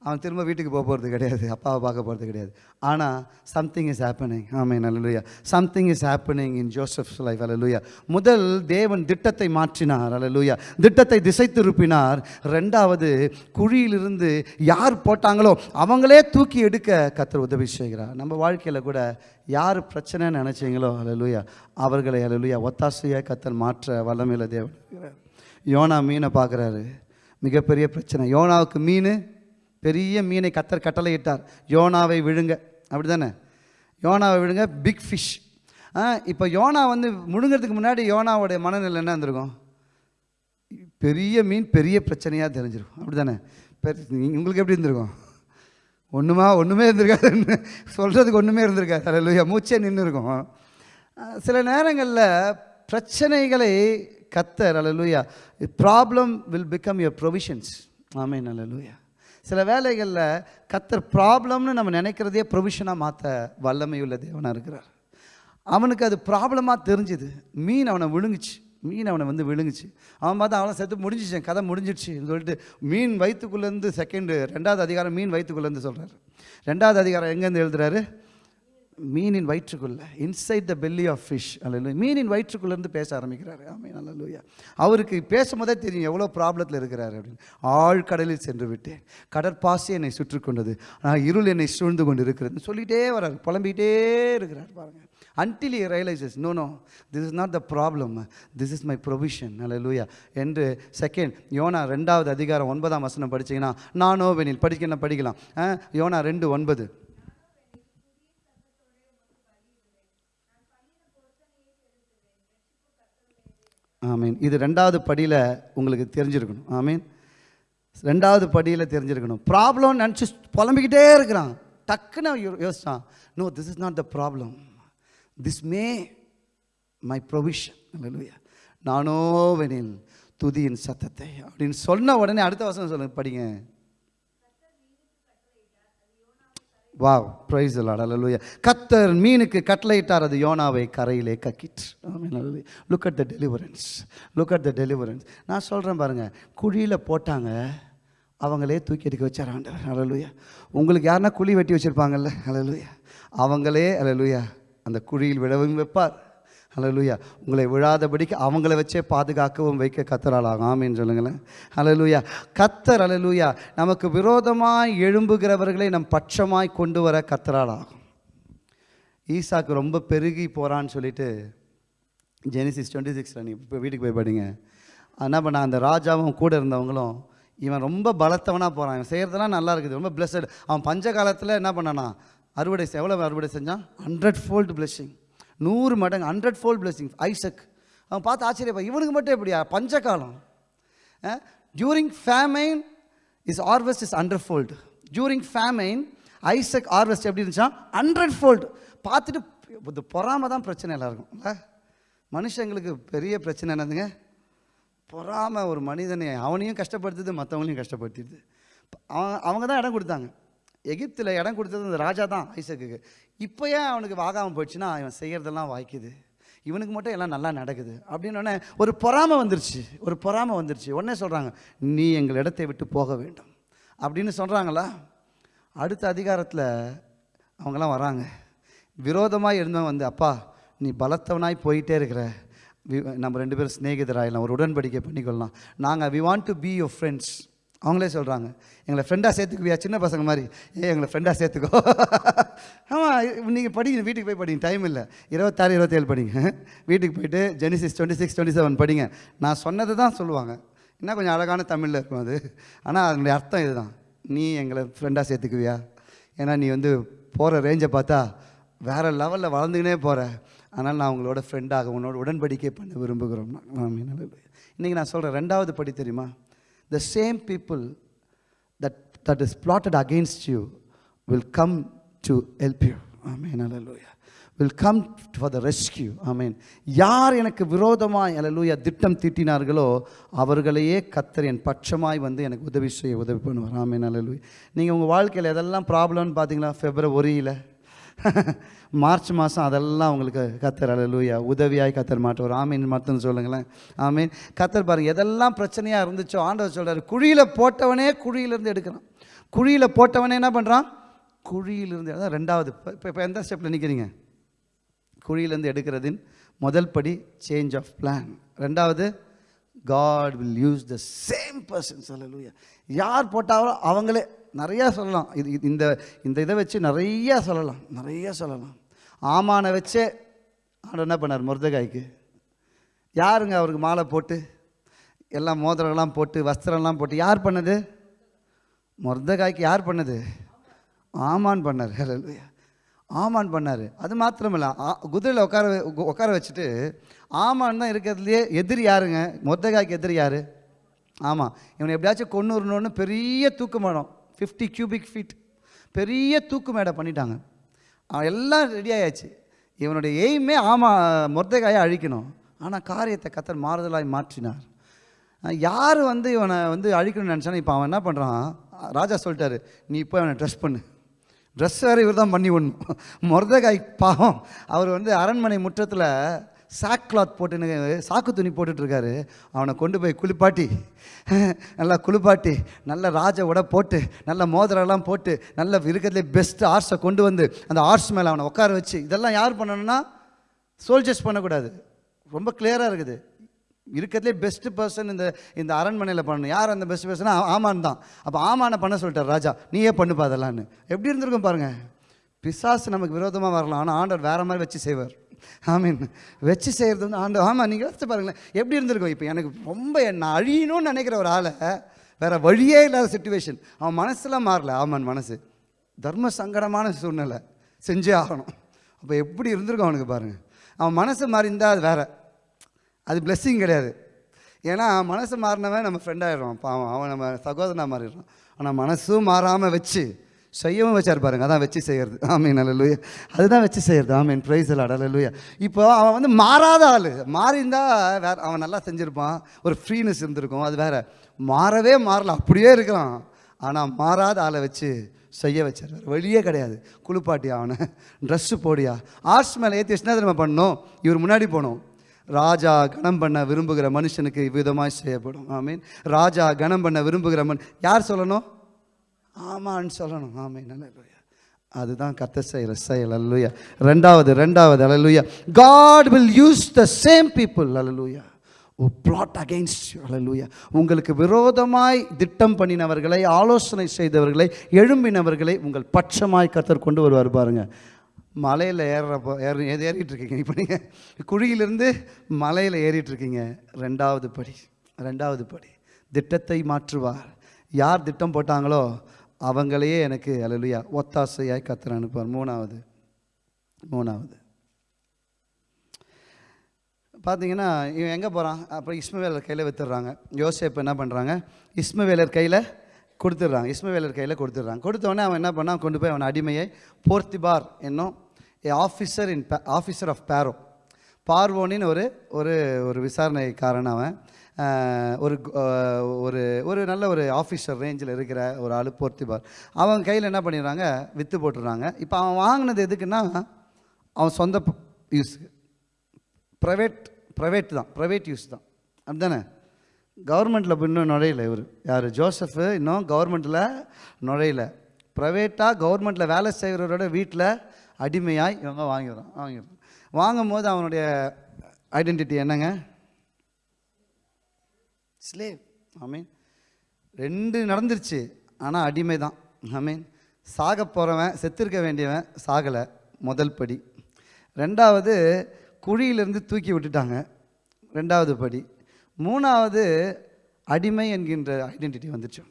S1: அவன் திரும்ப வீட்டுக்கு போக போகிறது கிடையாது. அப்பாவை பார்க்க போகிறது கிடையாது. ஆனால் something is happening amen hallelujah something is happening in Joseph's life hallelujah முதல் தேவன் திட்டத்தை மாற்றினார். அலலுயா திட்டத்தை திசை திருப்பினார் ரெண்டாவது குழியிலிருந்து யார் போட்டாங்களோ அவங்களே தூக்கி எடுக்க கத்தர் உதவி செய்கிறார். நம்ம வாழ்க்கையில் கூட யார் பிரச்சனைன்னு நினச்சிங்களோ அலலுயா அவர்களை அலலுயா ஒத்தாசையாக கத்தர் மாற்ற வல்லமையில தேவன். இருக்கிறார் யோனா மீனை பார்க்குறாரு. மிகப்பெரிய பிரச்சனை. யோனாவுக்கு மீன் பெரிய மீனை கத்தர் கட்டளையிட்டார். யோனாவை விழுங்க. அப்படி தானே யோனாவை விழுங்க பிக் ஃபிஷ் இப்போ யோனா வந்து முழுங்கிறதுக்கு முன்னாடி யோனாவுடைய மனநிலை என்ன இருந்திருக்கும்? பெரிய மீன் பெரிய பிரச்சனையாக தெரிஞ்சிருக்கும். அப்படி தானே உங்களுக்கு எப்படி இருந்திருக்கும்? ஒன்றுமா ஒன்றுமே இருந்திருக்காது சொல்கிறதுக்கு ஒன்றுமே இருந்திருக்காது. அல்ல மூச்சே நின்று இருக்கும் சில நேரங்களில் பிரச்சனைகளை கத்தர் hallelujah problem will become your provisions amen hallelujah சில வேலைகளில் கத்தர் ப்ராப்ளம்னு நம்ம நினைக்கிறதே ப்ரொவிஷனாக மாற்ற வல்லமையுள்ள தேவனாக இருக்கிறார். அவனுக்கு அது ப்ராப்ளமாக தெரிஞ்சுது. மீன் அவனை விழுங்குச்சு. மீன் அவனை வந்து விழுங்குச்சு. அவன் பார்த்தா அவனை செத்து முடிஞ்சிச்சேன் கதை முடிஞ்சிடுச்சுன்னு சொல்லிட்டு மீன் வயிற்றுக்குள்ளேருந்து செகண்டு ரெண்டாவது அதிகாரம் மீன் வயிற்றுக்குள்ளேருந்து சொல்கிறாரு ரெண்டாவது அதிகாரம் எங்கேருந்து எழுதுறாரு? மீனின் வயிற்றுக்குள்ள inside the belly of fish அல்ல மீனின் வயிற்றுக்குள்ளேருந்து பேச ஆரம்பிக்கிறாரு. நல்ல லூயா அவருக்கு பேசும்போதே தெரியும் எவ்வளோ ப்ராப்ளத்தில் இருக்கிறாரு அப்படின்னு. ஆழ்கடலில் சென்று விட்டேன் கடற்பாசி என்னை சுற்றி கொண்டது. ஆனால் இருள் என்னை சூழ்ந்து கொண்டு இருக்கிறதுன்னு சொல்லிகிட்டே வர்றாரு புலம்பிக்கிட்டே இருக்கிறார் பாருங்கள் until he realises no no this is not the problem this is my provision hallelujah என்று செகண்ட் யோனா ரெண்டாவது அதிகாரம் ஒன்பதாம் வசனம் படிச்சீங்கன்னா நானோவெனில் படிக்கலாம் படிக்கலாம்? ஆ, யோனா ரெண்டு ஒன்பது. ஆமீன். இது ரெண்டாவது படியில் உங்களுக்கு தெரிஞ்சிருக்கணும். ஆமீன். ரெண்டாவது படியில் தெரிஞ்சிருக்கணும். ப்ராப்ளம் நினச்சி புலம்பிக்கிட்டே இருக்கிறான். டக்குன்னு அவன் யோ- யோசிச்சான். No this is not the problem this may my provision hallelujah நானோவெனில் துதியின் சத்தத்தை. அப்படின்னு சொன்ன உடனே அடுத்த வசனம் சொல்லுங்க படிங்க. வா ப்ரைஸ் அல்லேலூயா கத்தர் மீனுக்கு கட்டளையிட்டார் அது யோனாவை கரையிலே கக்கிட்டு look at the deliverance look at the deliverance நான் சொல்கிறேன் பாருங்கள் குழியில் போட்டாங்க அவங்களே தூக்கி எடுக்க வச்சார் ஆண்டவர். அலலுயா உங்களுக்கு யாருன்னா குழி வெட்டி வச்சுருப்பாங்கல்ல? அலலுயா அவங்களே அலலுயா அந்த குழியில் விடவும் வைப்பார். ஹலலூயா உங்களை விழாதபடிக்கு அவங்கள வச்சே பாதுகாக்கவும் வைக்க கத்தராளாகும் ஆமின்னு சொல்லுங்களேன். ஹலலூயா கத்தர் அலலூயா நமக்கு விரோதமாய் எழும்புகிறவர்களை நம் பட்சமாய் கொண்டு வர கத்தராளாகும் ஈசாக்கு ரொம்ப பெருகி போகிறான்னு சொல்லிட்டு ஜெனிசிஸ் டுவெண்ட்டி சிக்ஸில் நீ இப்போ வீட்டுக்கு போய் படிங்க. என்ன பண்ண அந்த ராஜாவும் கூட இருந்தவங்களும் இவன் ரொம்ப பலத்தவனாக போகிறான் இவன் செய்கிறதெல்லாம் நல்லா இருக்குது. ரொம்ப பிளஸ்ஸட் அவன் பஞ்ச காலத்தில் என்ன பண்ணானா அறுவடை எவ்வளோ அறுவடை செஞ்சான்? ஹண்ட்ரட் ஃபோல்டு பிளெஸ்ஸிங் நூறு மடங்கு ஹண்ட்ரட் ஃபோல்ட் பிளெஸிங் ஐசக் அவன் பார்த்து ஆச்சரியப்பா இவனுக்கு மட்டும் எப்படியா? பஞ்ச காலம் during famine is harvest is hundred fold during famine Isaac harvest எப்படி இருந்துச்சுன்னா ஹண்ட்ரட் ஃபோல்டு பார்த்துட்டு இது பொறாம தான் பிரச்சனை எல்லாருக்கும். இல்லை? மனுஷங்களுக்கு பெரிய பிரச்சனை என்னதுங்க? பொறாம ஒரு மனிதனை அவனையும் கஷ்டப்படுத்துது மற்றவங்களையும் கஷ்டப்படுத்திடுது. அவன் அவங்க தான் இடம் கொடுத்தாங்க. எகிப்தில் இடம் கொடுத்தது அந்த ராஜா தான் ஐசக்குக்கு. இப்போ ஏன் அவனுக்கு வாகாமல் போயிடுச்சுன்னா இவன் செய்கிறதெல்லாம் வாய்க்குது. இவனுக்கு மட்டும் எல்லாம் நல்லா நடக்குது. அப்படின்னு உடனே ஒரு பொறாமை வந்துருச்சு. ஒரு பொறாமை வந்துருச்சு. உடனே சொல்கிறாங்க நீ எங்கள் இடத்தை விட்டு போக வேண்டும். அப்படின்னு சொல்கிறாங்களா அடுத்த அதிகாரத்தில் அவங்கெல்லாம் வராங்க. விரோதமாக இருந்தவன் வந்து அப்பா நீ பலத்தவனாய் போயிட்டே இருக்கிற. வி- நம்ம ரெண்டு பேரும் சிநேகிதராயிடலாம். ஒரு உடன்படிக்கை பண்ணிக்கொள்ளலாம். நாங்கள் we want to be your friends அவங்களே சொல்கிறாங்க எங்களை ஃப்ரெண்டாக சேர்த்துக்குவியா சின்ன பசங்க மாதிரி? ஏ எங்களை ஃப்ரெண்டாக சேர்த்துக்கோ. ஆமாம் நீங்கள் படிங்க வீட்டுக்கு போய் படிங்க டைம் இல்லை. இருபத்தாறு இருபத்தேழு படிங்க. வீட்டுக்கு போயிட்டு Genesis twenty six twenty seven படிங்க. நான் சொன்னது தான் சொல்லுவாங்க. இன்னும் கொஞ்சம் அழகான தமிழில் இருக்கும் அது. ஆனால் அதனுடைய அர்த்தம் இதுதான். நீ எங்களை ஃப்ரெண்டாக சேர்த்துக்குவியா? ஏன்னா நீ வந்து போகிற ரேஞ்சை பார்த்தா வேறு லெவலில் வளர்ந்துக்கினே போகிற அதனால் நான் உங்களோட ஃப்ரெண்டாக உன்னோட உடன்படிக்கை பண்ண விரும்புகிறோம். இன்றைக்கி நான் சொல்கிறேன் ரெண்டாவது படி தெரியுமா? The same people that that is plotted against you will come to help you. Amen. Hallelujah. Will come for the rescue. Amen. யார் எனக்கு விரோதமாய் அல்லேலூயா திட்டம் தீட்டினார்களோ அவர்களையே கத்தர் என் பட்சமாய் வந்து எனக்கு உதவி செய்ய உதவி பண்ணுவார். ஆமென் அல்லேலூயா நீங்கள் உங்கள் வாழ்க்கையில் எதெல்லாம் ப்ராப்ளம்னு பார்த்தீங்களா? ஃபெப்ரவரியில் மார்ச் மாதம் அதெல்லாம் உங்களுக்கு கத்தர் அலலூயா உதவியாய் கத்தர் மாட்டுவார் ஆமீன் மட்டும் சொல்லுங்களேன். ஆமீன். கத்தர் பாருங்க எதெல்லாம் பிரச்சனையாக இருந்துச்சோ ஆண்டவர் சொல்கிறார் குழியில் போட்டவனே குழியிலேருந்து எடுக்கிறான். குழியில் போட்டவனே என்ன பண்ணுறான் குழியிலிருந்து அதான் ரெண்டாவது இப்போ இப்போ எந்த ஸ்டெப்பில் நிற்கிறீங்க குழியிலேருந்து எடுக்கிறதின் முதல் படி சேஞ்ச் ஆஃப் பிளான் ரெண்டாவது God will use the same persons hallelujah யார் போட்டாலும் அவங்களே நிறையா சொல்லலாம். இது இந்த இந்த இதை வச்சு நிறையா சொல்லலாம். நிறையா சொல்லலாம். ஆமானை வச்சே ஆண்டவர் என்ன பண்ணார்? முருதகாய்க்கு. யாருங்க அவருக்கு மாலை போட்டு எல்லாம் மோதிரம்லாம் போட்டு வஸ்திரம்லாம் போட்டு யார் பண்ணது? மொர்தகாய்க்கு யார் பண்ணது? ஆமான் பண்ணார். ஹalleluya. ஆமான் பண்ணார். அது மாத்திரமில்ல ஆ- குதிரையில் உட்கார உட்கார வச்சுட்டு ஆமான் தான் இருக்கிறதுலையே எதிரி யாருங்க? மொர்தகாய்க்கு எதிரி யார்? ஆமாம் இவனை எப்படியாச்சும் கொண்டுறணுன்னு பெரிய தூக்கு ஃபிஃப்டி கியூபிக் ஃபீட் பெரிய தூக்கு மேடை பண்ணிட்டாங்க. எல்லாம் ரெடி ஆயாச்சு. இவனுடைய எய்மே ஆமாம் மொர்தகாயை அழிக்கணும். ஆனால் காரியத்தை கத்தர் மாறுதலாய் மாற்றினார். யார் வந்து இவனை வந்து அழிக்கணும்னு நினச்சானே இப்போ அவன் என்ன பண்ணுறான் ராஜா சொல்லிட்டாரு நீ இப்போ அவனை ட்ரெஸ் பண்ணு. ட்ரெஸ் வேறு இவர் தான் பண்ணி விடணும். மொர்தகாய் பாவம். அவர் வந்து அரண்மனை முற்றத்தில் சாக் கிளாத் போட்டுன்னு சாக்கு துணி போட்டுட்ருக்காரு அவனை கொண்டு போய் குளிப்பாட்டி. நல்லா குளிப்பாட்டி நல்ல ராஜ உட போட்டு நல்ல மோதிரம்லாம் போட்டு நல்ல இருக்கிறதுலே பெஸ்ட் ஆர்ஸை கொண்டு வந்து அந்த ஆர்ஸ் மேலே அவனை உட்கார வச்சு இதெல்லாம் யார் பண்ணணும்னா சோல்ஜர்ஸ் பண்ணக்கூடாது. ரொம்ப கிளியராக இருக்குது. இருக்கிறதுலே பெஸ்ட்டு பர்சன் இந்த இந்த அரண்மனையில் பண்ணணும். யார் அந்த பெஸ்ட் பர்சனா ஆமான் தான். அப்போ ஆமானை பண்ண சொல்லிட்டார் ராஜா. நீயே பண்ணுப்பா அதெல்லாம்னு. எப்படி இருந்திருக்கும் பாருங்கள் பிசாசு நமக்கு விரோதமாக வரலாம். ஆனால் ஆண்டவர் வேறு மாதிரி வச்சு செய்வார். ஆமீன். வச்சு செய்கிறது வந்து ஆண்டு ஆமாம் நீங்கள் யோசிச்சு பாருங்களேன். எப்படி இருந்திருக்கும்? இப்போ எனக்கு ரொம்ப நான் அழியணும்னு நினைக்கிற ஒரு ஆளை வேறு வழியே இல்லாத சுச்சுவேஷன் அவன் மனசுலாம் மாறல. ஆமான் மனசு. தர்ம சங்கடமான சூழ்நிலை. செஞ்சே ஆகணும். அப்போ எப்படி இருந்திருக்கும் அவனுக்கு பாருங்கள் அவன் மனசு மாறிருந்தால் அது வேற. அது பிளெஸ்ஸிங் கிடையாது. ஏன்னா மனசு மாறினவன் நம்ம ஃப்ரெண்டாயிடுவான் பாவம் அவன் நம்ம சகோதரனாக மாறிடுறான். ஆனால் மனசும் மாறாமல் வச்சு செய்யவும் வச்சார் பாருங்க. அதான் வச்சு செய்கிறது ஆமீன். அலலுயா அதுதான் வச்சு செய்கிறது ஆமீன். ப்ரைஸ் அலாட் அல்லலுயா இப்போ அவன் வந்து மாறாத ஆள். மாறியிருந்தா வேற அவன் நல்லா செஞ்சுருப்பான். ஒரு ஃப்ரீனஸ் இருந்திருக்கும். அது வேற. மாறவே மாறல. அப்படியே இருக்கிறான் ஆனால் மாறாத ஆளை வச்சு செய்ய வச்சார். வேறு வழியே கிடையாது. குளிப்பாட்டியா அவனை. ட்ரெஸ்ஸு போடியா. ஆர்ட்ஸ் மேலே ஏற்றி வச்சுனா நம்ம பண்ணோம் இவர் முன்னாடி போனோம் ராஜா கணம் பண்ண விரும்புகிற மனுஷனுக்கு விதமாக செய்யப்படும். ஆமீன். ராஜா கணம் பண்ண விரும்புகிற மன் யார் சொல்லணும்? ஆமான்னு சொல்லணும். ஆமே நல்ல அதுதான் கத்த செய்கிற செயல். அல்லலுயா. ரெண்டாவது ரெண்டாவது அல்லலுயா. God will use the same people hallelujah. Oh plot against you உங்களுக்கு விரோதமாய் திட்டம் பண்ணினவர்களை ஆலோசனை செய்தவர்களை எழும்பினவர்களை உங்கள் பட்சமாய் கத்தர் கொண்டு வருவார் பாருங்க. மலையில் ஏறுறப்போ ஏற ஏறிட்டு இருக்கீங்க. இப்போ நீங்கள் குழியிலிருந்து மலையில் ஏறிட்டு இருக்கீங்க. ரெண்டாவது படி ரெண்டாவது படி. திட்டத்தை மாற்றுவார். யார் திட்டம் போட்டாங்களோ அவங்களையே எனக்கு அல்லலுயா ஒத்தாசையாய் கத்தர் அனுப்புவார். மூணாவது மூணாவது. பார்த்தீங்கன்னா இவன் எங்கே போகிறான் அப்புறம் இஸ்மவேலர் கையில் வித்துடுறாங்க. யோசேப் என்ன பண்ணுறாங்க இஸ்மவேலர் கையில் கொடுத்துட்றாங்க. இஸ்மவேலர் கையில் கொடுத்துட்றாங்க. கொடுத்தோடனே அவன் என்ன பண்ணான்? கொண்டு போய் அவன் அடிமையை போர்த்திபார் என்னும் a officer in officer of Pharaoh பார்வோனின் ஒரு ஒரு ஒரு விசாரணைக்காரன் அவன். ஒரு ஒரு ஒரு நல்ல ஒரு ஆஃபீஸர் ரேஞ்சில் இருக்கிற ஒரு ஆள் போர்த்திபார் அவன் கையில் என்ன பண்ணிடுறாங்க? விற்று போட்டுடுறாங்க. இப்போ அவன் வாங்கினது எதுக்குன்னா அவன் சொந்த யூஸுக்கு ப்ரைவேட் ப்ரைவேட் தான். ப்ரைவேட் யூஸ் தான். அப்படிதானே கவர்மெண்ட்டில் இன்னும் நுழையலை இவர். யார்? ஜோசஃபு இன்னும் கவர்மெண்ட்டில் நுழையல. ப்ரைவேட்டாக கவர்மெண்ட்டில் வேலை செய்கிறவரோட வீட்டில் அடிமையாக இவங்க வாங்கிடுறான் வாங்கிடுறான். வாங்கும்போது அவனுடைய ஐடென்டிட்டி என்னங்க? ஸ்லேவ் ஆமீன் ரெண்டு நடந்துருச்சு ஆனால் அடிமை தான் ஆமீன் சாக போகிறவன் செத்திருக்க வேண்டியவன் சாகலை முதல் படி. ரெண்டாவது குழியிலிருந்து தூக்கி விட்டுட்டாங்க ரெண்டாவது படி. மூணாவது அடிமை என்கின்ற ஐடென்டிட்டி வந்துச்சு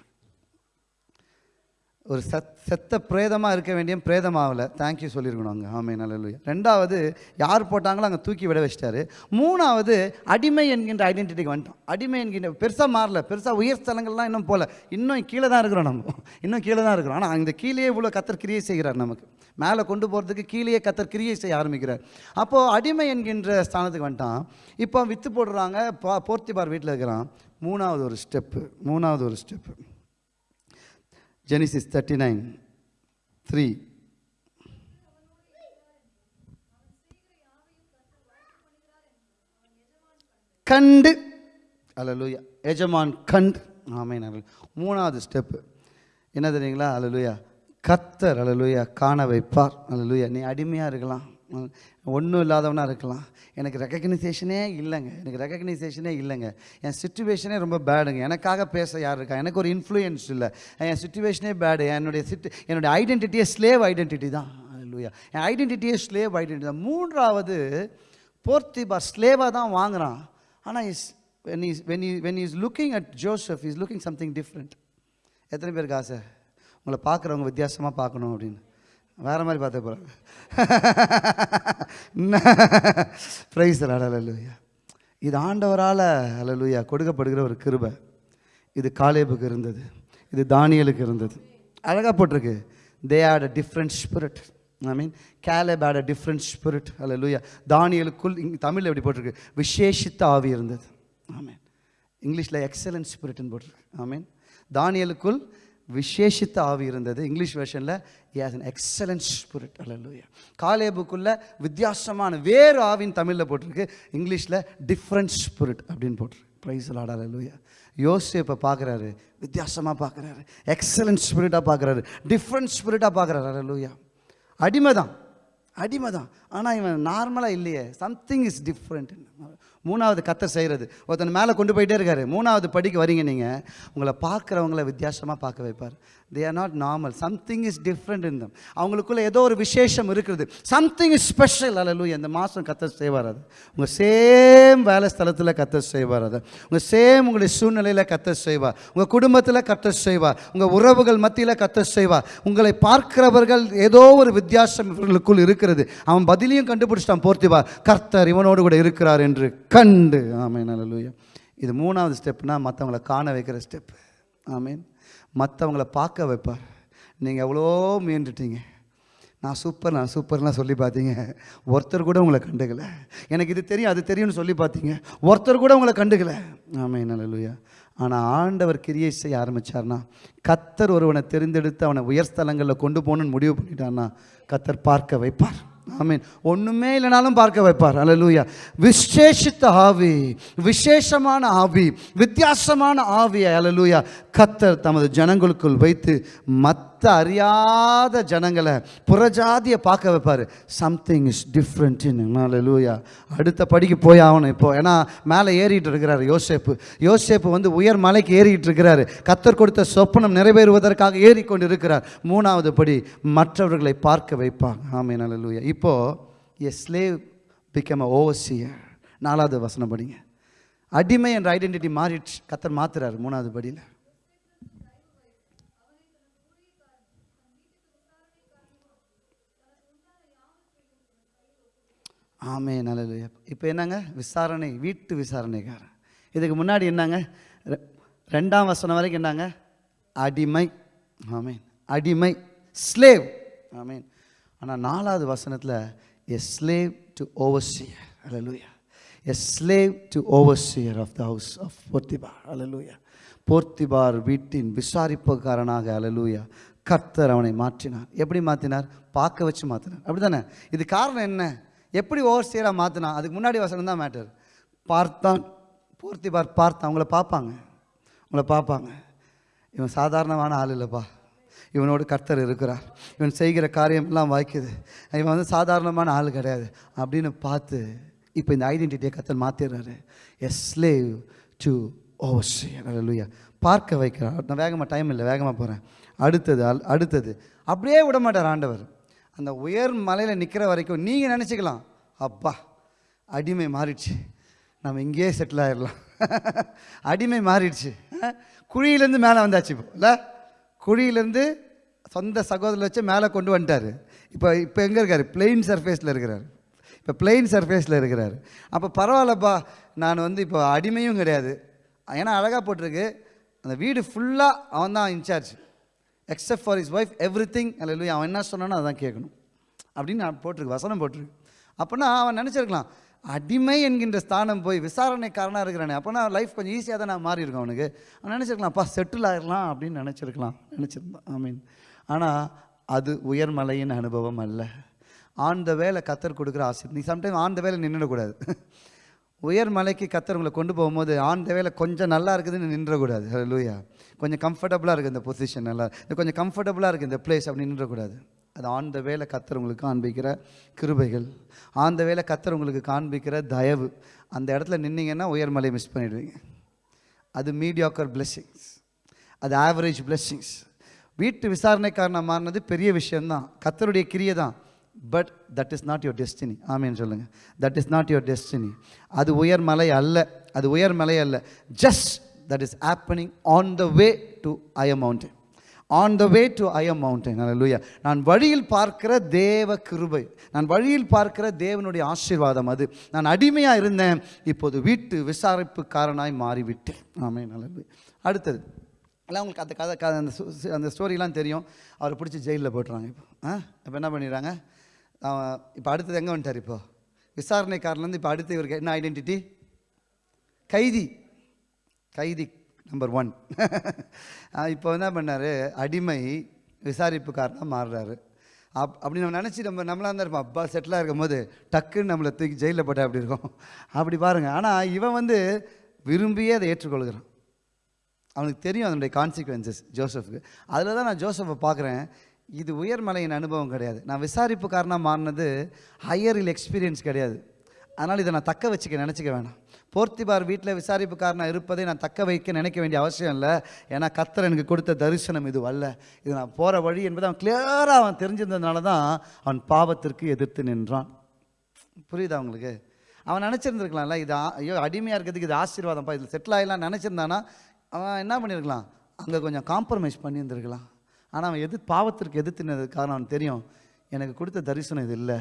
S1: ஒரு சத் செத்த பிரேதமாக இருக்க வேண்டிய பிரேதமாகல தேங்க்யூ சொல்லியிருக்கணும் அங்கே. ஆமை நல்ல ரெண்டாவது யார் போட்டாங்களோ அங்கே தூக்கி விட வச்சிட்டாரு. மூணாவது அடிமை என்கின்ற ஐடென்டிட்டிக்கு வந்துட்டோம். அடிமை என்கின்ற பெருசாக மாறல. பெருசாக உயர் ஸ்தலங்கள்லாம் இன்னும் போகல இன்னும் கீழே தான் இருக்கிறோம் நம்ம. இன்னும் கீழே தான் இருக்கிறோம். ஆனால் இந்த கீழேயே இவ்வளோ கத்தர் கிரியை செய்கிறார் நமக்கு. மேலே கொண்டு போகிறதுக்கு கீழேயே கத்தர் கிரியை செய்ய ஆரம்பிக்கிறார். அப்போது அடிமை என்கின்ற ஸ்தானத்துக்கு வந்துட்டான். இப்போ விற்று போடுறாங்க. பா போர்த்திபார் வீட்டில் இருக்கிறான். மூணாவது ஒரு ஸ்டெப்பு மூணாவது ஒரு step Genesis thirty nine three கண்டு அலலுயா எஜமான் கண்டு ஆமேன் மூணாவது ஸ்டெப்பு என்ன தெரியுங்களா? அலலுயா கத்தர் அலலுயா காண வைப்பார். அலலுயா நீ அடிமையாக இருக்கலாம். ஒன்றும் இல்லாதவனாக இருக்கலாம். எனக்கு ரெக்கக்னைசேஷனே இல்லைங்க. எனக்கு ரெக்கக்னைசேஷனே இல்லைங்க. என் சுச்சுவேஷனே ரொம்ப பேடுங்க எனக்காக பேச யார் இருக்கா? எனக்கு ஒரு இன்ஃப்ளூயன்ஸ் இல்லை. என் சுச்சுவேஷனே பேடு என்னுடைய சிட்டு என்னுடைய ஐடென்டிட்டியே ஸ்லேவ் ஐடென்டிட்டி தான். இல்லையா என் ஐடென்டிட்டியே ஸ்லேவ் ஐடென்டிட்டி தான். மூன்றாவது போர்த்திபா ஸ்லேவாக தான் வாங்குகிறான் ஆனால் is when is when he when is looking at Joseph is looking something different எத்தனை பேருக்கு ஆசை? உங்களை பார்க்குறவங்க வித்தியாசமாக பார்க்கணும் அப்படின்னு. வேறு மாதிரி பார்த்து போகிறாங்க ப்ரைஸ் அலலுயா இது ஆண்டவரால் அலலுயா கொடுக்கப்படுகிற ஒரு கிருபை. இது காலேபுக்கு இருந்தது. இது தானியலுக்கு இருந்தது. அழகாக போட்டிருக்கு. They had a different spirit I mean Caleb had a different spirit லூயா தானியலுக்குள் இங்கே தமிழில் எப்படி போட்டிருக்கு? விசேஷித்த ஆவி இருந்தது. ஆமீன் இங்கிலீஷில் எக்ஸலன்ட் ஸ்பிரிட்னு போட்டிருக்கு. ஆமீன் தானியலுக்குள் விசேஷித்த ஆவி இருந்தது. English வெர்ஷனில் as an excellent spirit hallelujah காலேபுக்குள்ள வித்தியாசமான வேறு ஆவின் தமிழில் போட்டிருக்கு. இங்கிலீஷில் டிஃப்ரெண்ட் ஸ்பிரிட் அப்படின்னு போட்டிருக்கு. ப்ரைஸ் லாட் யோசிச்சு இப்போ பார்க்குறாரு. வித்தியாசமாக பார்க்குறாரு. எக்ஸலன்ட் ஸ்பிரிட்டாக பார்க்குறாரு. டிஃப்ரெண்ட் ஸ்பிரிட்டாக பார்க்குறாரு. அல்லூயா அடிமை தான் அடிமை தான் ஆனால் இவன் நார்மலாக இல்லையே. சம்திங் இஸ் டிஃப்ரெண்ட் மூணாவது கத்தை செய்கிறது ஒருத்தன் மேலே கொண்டு போயிட்டே இருக்காரு. மூணாவது படிக்கு வரீங்க நீங்கள் உங்களை பார்க்குறவங்கள வித்தியாசமாக பார்க்க வைப்பார். They are not normal something is different in them அவங்களுக்குள்ள ஏதோ ஒரு விசேஷம் இருக்கிறது சம்திங் இஸ் ஸ்பெஷல் அல்லூயா இந்த மாதம் கத்த செய்வார் அது. உங்கள் சேம் வேலை ஸ்தலத்தில் கத்த செய்வார் அது. உங்கள் சேம் உங்களுடைய சூழ்நிலையில் கத்த செய்வார். உங்கள் குடும்பத்தில் கத்த செய்வார். உங்கள் உறவுகள் மத்தியில் கத்த செய்வார். உங்களை பார்க்கிறவர்கள் ஏதோ ஒரு வித்தியாசம் இவர்களுக்குள் இருக்கிறது. அவன் பதிலையும் கண்டுபிடிச்சிட்டான் போர்த்திவா கர்த்தர் இவனோடு கூட இருக்கிறார் என்று கண்டு. ஆமீன். அல்லூயா இது மூணாவது ஸ்டெப்னால் மற்றவங்களை காண வைக்கிற ஸ்டெப் ஆமீன். மற்றவங்கள பார்க்க வைப்பார் நீங்கள் எவ்வளோ முயன்றுட்டீங்க. நான் சூப்பர் நான் சூப்பர்லாம் சொல்லி பார்த்தீங்க. ஒருத்தர் கூட உங்களை கண்டுக்கல. எனக்கு இது தெரியும் அது தெரியும்னு சொல்லி பார்த்தீங்க. ஒருத்தர் கூட உங்களை கண்டுக்கல. ஆமே நல்லலுயா ஆனால் ஆண்டவர் கிரியை செய்ய ஆரம்பித்தார்னா கத்தர் ஒருவனை தெரிந்தெடுத்து அவனை உயர்ஸ்தலங்களில் கொண்டு போகணுன்னு முடிவு பண்ணிட்டான்னா கத்தர் பார்க்க வைப்பார். ஆமீன். ஒண்ணுமே இல்லைனாலும் பார்க்க வைப்பார். அலலூயா விசேஷித்த ஆவி விசேஷமான ஆவி வித்தியாசமான ஆவி அல்லேலூயா கத்தர் தமது ஜனங்களுக்குள் வைத்து மற்ற அறியாத ஜனங்களை புறஜாதியை பார்க்க வைப்பார். சம்திங் இஸ் டிஃப்ரெண்ட் இன் லூயா அடுத்த படிக்கு போய் ஆகணும் இப்போ. ஏன்னா மேலே ஏறிட்டு இருக்கிறாரு யோசேப்பு. யோசேப்பு வந்து உயர் மலைக்கு ஏறிட்டு இருக்கிறாரு. கத்தர் கொடுத்த சொப்பனம் நிறைவேறுவதற்காக ஏறிக்கொண்டு இருக்கிறார் மூணாவது படி மற்றவர்களை பார்க்க வைப்பாங்க. ஆமென் லூயா இப்போது a slave become a overseer நாலாவது வசனம் படிங்க. அடிமை என்ற ஐடென்டிட்டி மாறிடுச்சு. கத்தர் மாத்துறாரு மூணாவது படியில். ஆமே நல்லது இப்போ என்னங்க? விசாரணை வீட்டு விசாரணைக்காரன். இதுக்கு முன்னாடி என்னங்க? ரெ- ரெண்டாம் வசனம் வரைக்கும் என்னங்க? அடிமை. ஆமேன். அடிமை. ஸ்லேவ் ஆமேன். ஆனால் நாலாவது வசனத்தில் a slave to overseer hallelujah a slave to overseer of the house of Potiphar அலலூயா போர்த்திபார் வீட்டின் விசாரிப்புக்காரனாக அலலூயா கர்த்தர் அவனை மாற்றினார். எப்படி மாற்றினார்? பார்க்க வச்சு மாற்றினார். அப்படி தானே இது காரணம் என்ன? எப்படி ஓவர்சியராக மாற்றினா அதுக்கு முன்னாடி வசனம் தான் மேட்டர் பார்த்தான். பூர்த்தி பார் பார்த்தான். அவங்கள பார்ப்பாங்க. உங்களை பார்ப்பாங்க. இவன் சாதாரணமான ஆள் இல்லைப்பா. இவனோடு கர்த்தர் இருக்கிறார். இவன் செய்கிற காரியமெல்லாம் வாய்க்குது. இவன் வந்து சாதாரணமான ஆள் கிடையாது. அப்படின்னு பார்த்து இப்போ இந்த ஐடென்டிட்டியை கர்த்தர் மாற்றிடுறாரு எஸ்லேவ் ஸ்லேவ் டு ஓவர்ஷியா பார்க்க வைக்கிறார். நான் வேகமாக டைம் இல்லை வேகமாக போகிறேன் அடுத்தது அடுத்தது. அப்படியே விட மாட்டார் ஆண்டவர். அந்த உயர் மலையில் நிற்கிற வரைக்கும் நீங்கள் நினச்சிக்கலாம் அப்பா அடிமை மாறிடுச்சு. நம்ம இங்கேயே செட்டில் ஆயிடலாம் அடிமை மாறிடுச்சு. குழியிலேருந்து மேலே வந்தாச்சு இப்போ. இல்லை? குழியிலேருந்து சொந்த சகோதரர் வச்சு மேலே கொண்டு வந்துட்டார். இப்போ இப்போ எங்கே இருக்கார்? பிளெயின் சர்ஃபேஸில் இருக்கிறார். இப்போ பிளெயின் சர்ஃபேஸில் இருக்கிறார். அப்போ பரவாயில்லப்பா நான் வந்து இப்போ அடிமையும் கிடையாது. ஏன்னா அழகாக போட்டிருக்கு. அந்த வீடு ஃபுல்லாக அவன் தான் in charge except for his wife everything அல்ல அவன் என்ன சொன்னானோ அதான் கேட்கணும். அப்படின்னு நான் போட்டிருக்கு வசனம் போட்டிருக்கு. அப்போனா அவன் நினச்சிருக்கலாம் அடிமை என்கின்ற ஸ்தானம் போய் விசாரணைக்காரனாக இருக்கிறானே அப்போனா லைஃப் கொஞ்சம் ஈஸியாக தான் நான் மாறி இருக்கும் அவனுக்கு. அவன் நினச்சிருக்கலாம்ப்பா செட்டில் ஆயிடலாம் அப்படின்னு நினச்சிருக்கலாம் நினச்சிருந்தான். ஐ மீன் ஆனால் அது உயர்மலையின் அனுபவம் அல்ல. ஆன் த வேலை கத்தர் கொடுக்குற ஆசை நீ சம்டைம் ஆன் த வேலை நின்றுடக்கூடாது உயர் மலைக்கு கத்தர் உங்களை கொண்டு போகும்போது ஆன் தேவையில் கொஞ்சம் நல்லா இருக்குதுன்னு நின்றக்கூடாது. லூயா கொஞ்சம் கம்ஃபர்டபுளாக இருக்குது இந்த பொசிஷன் நல்லா. இது கொஞ்சம் கம்ஃபர்டபுளாக இருக்குது இந்த பிளேஸ் அப்படின்னு நின்றக்கூடாது. அது ஆன் த வேலை கத்தர் உங்களுக்கு காண்பிக்கிற கிருபைகள். ஆன் த வேலை கத்தர் உங்களுக்கு காண்பிக்கிற தயவு. அந்த இடத்துல நின்னீங்கன்னா உயர்மலையை மிஸ் பண்ணிடுவீங்க. அது மீடியாக்கர் பிளெஸ்ஸிங்ஸ் அது ஆவரேஜ் பிளெஸ்ஸிங்ஸ் வீட்டு விசாரணைக்காரனை மாறினது பெரிய விஷயம்தான். கத்தருடைய கிரியை தான் but that is not your destiny ஆமேன்னு சொல்லுங்கள் that is not your destiny அது உயர் மலை அல்ல. அது உயர் மலை அல்ல. Just that is happening on the way to a mountain on the way to a mountain hallelujah நான் வழியில் பார்க்கிற தேவ கிருபை. நான் வழியில் பார்க்கிற தேவனுடைய ஆசீர்வாதம் அது. நான் அடிமையாக இருந்தேன். இப்போது வீட்டு விசாரிப்புக்காரனாய் மாறிவிட்டேன். ஆமே நல்லது அடுத்தது. எல்லாம் உங்களுக்கு அந்த கதை அந்த அந்த ஸ்டோரிலாம் தெரியும். அவரை பிடிச்சி ஜெயிலில் போட்டுறாங்க இப்போ. ஆ? இப்போ என்ன பண்ணிடுறாங்க? இப்போ அடுத்தது எங்கே வந்துட்டார் இப்போ? விசாரணைக்காரன்லேருந்து இப்போ அடுத்து இவருக்கு என்ன ஐடென்டிட்டி கைதி. கைதி நம்பர் ஒன் இப்போ என்ன பண்ணார்? அடிமை விசாரிப்புக்காரனாக மாறுறாரு. அப் அப்படி நம்ம நினச்சி நம்ம நம்மளாக தான் இருப்போம். அப்பா செட்டிலாக இருக்கும் போது டக்குன்னு நம்மளை தூக்கி ஜெயிலில் போட்டால் அப்படி இருக்கும்? அப்படி பாருங்கள் ஆனால் இவன் வந்து விரும்பியே அதை ஏற்றுக்கொள்கிறான். அவனுக்கு தெரியும் அதனுடைய கான்சிக்வன்சஸ் ஜோசஃப்க்கு அதில் தான் நான் ஜோசஃபை பார்க்குறேன். இது உயர்மலையின் அனுபவம் கிடையாது. நான் விசாரிப்புக்காரனாக மாறினது ஹையரில் எக்ஸ்பீரியன்ஸ் கிடையாது. அதனால் இதை நான் தக்க வச்சுக்க நினச்சிக்க வேணாம். போர்த்திபார் வீட்டில் விசாரிப்புக்காரனாக இருப்பதை நான் தக்க வைக்க நினைக்க வேண்டிய அவசியம் இல்லை. ஏன்னா கத்தர் எனக்கு கொடுத்த தரிசனம் இது அல்ல. இது நான் போகிற வழி என்பதை அவன் கிளியராக அவன் தெரிஞ்சிருந்ததுனால தான் அவன் பாவத்திற்கு எதிர்த்து நின்றான். புரியுதா உங்களுக்கு? அவன் நினச்சிருந்துருக்கலாம்ல இது ஐயோ அடிமையாக இருக்கிறதுக்கு இது ஆசீர்வாதம்ப்பா இதில் செட்டில் ஆகிடலாம் நினச்சிருந்தானா அவன் என்ன பண்ணியிருக்கலாம் அங்கே கொஞ்சம் காம்ப்ரமைஸ் பண்ணியிருந்திருக்கலாம். ஆனால் அவன் எது பாவத்திற்கு எதிர்த்துனது காரணம் தெரியும் எனக்கு கொடுத்த தரிசனம் இது இல்லை.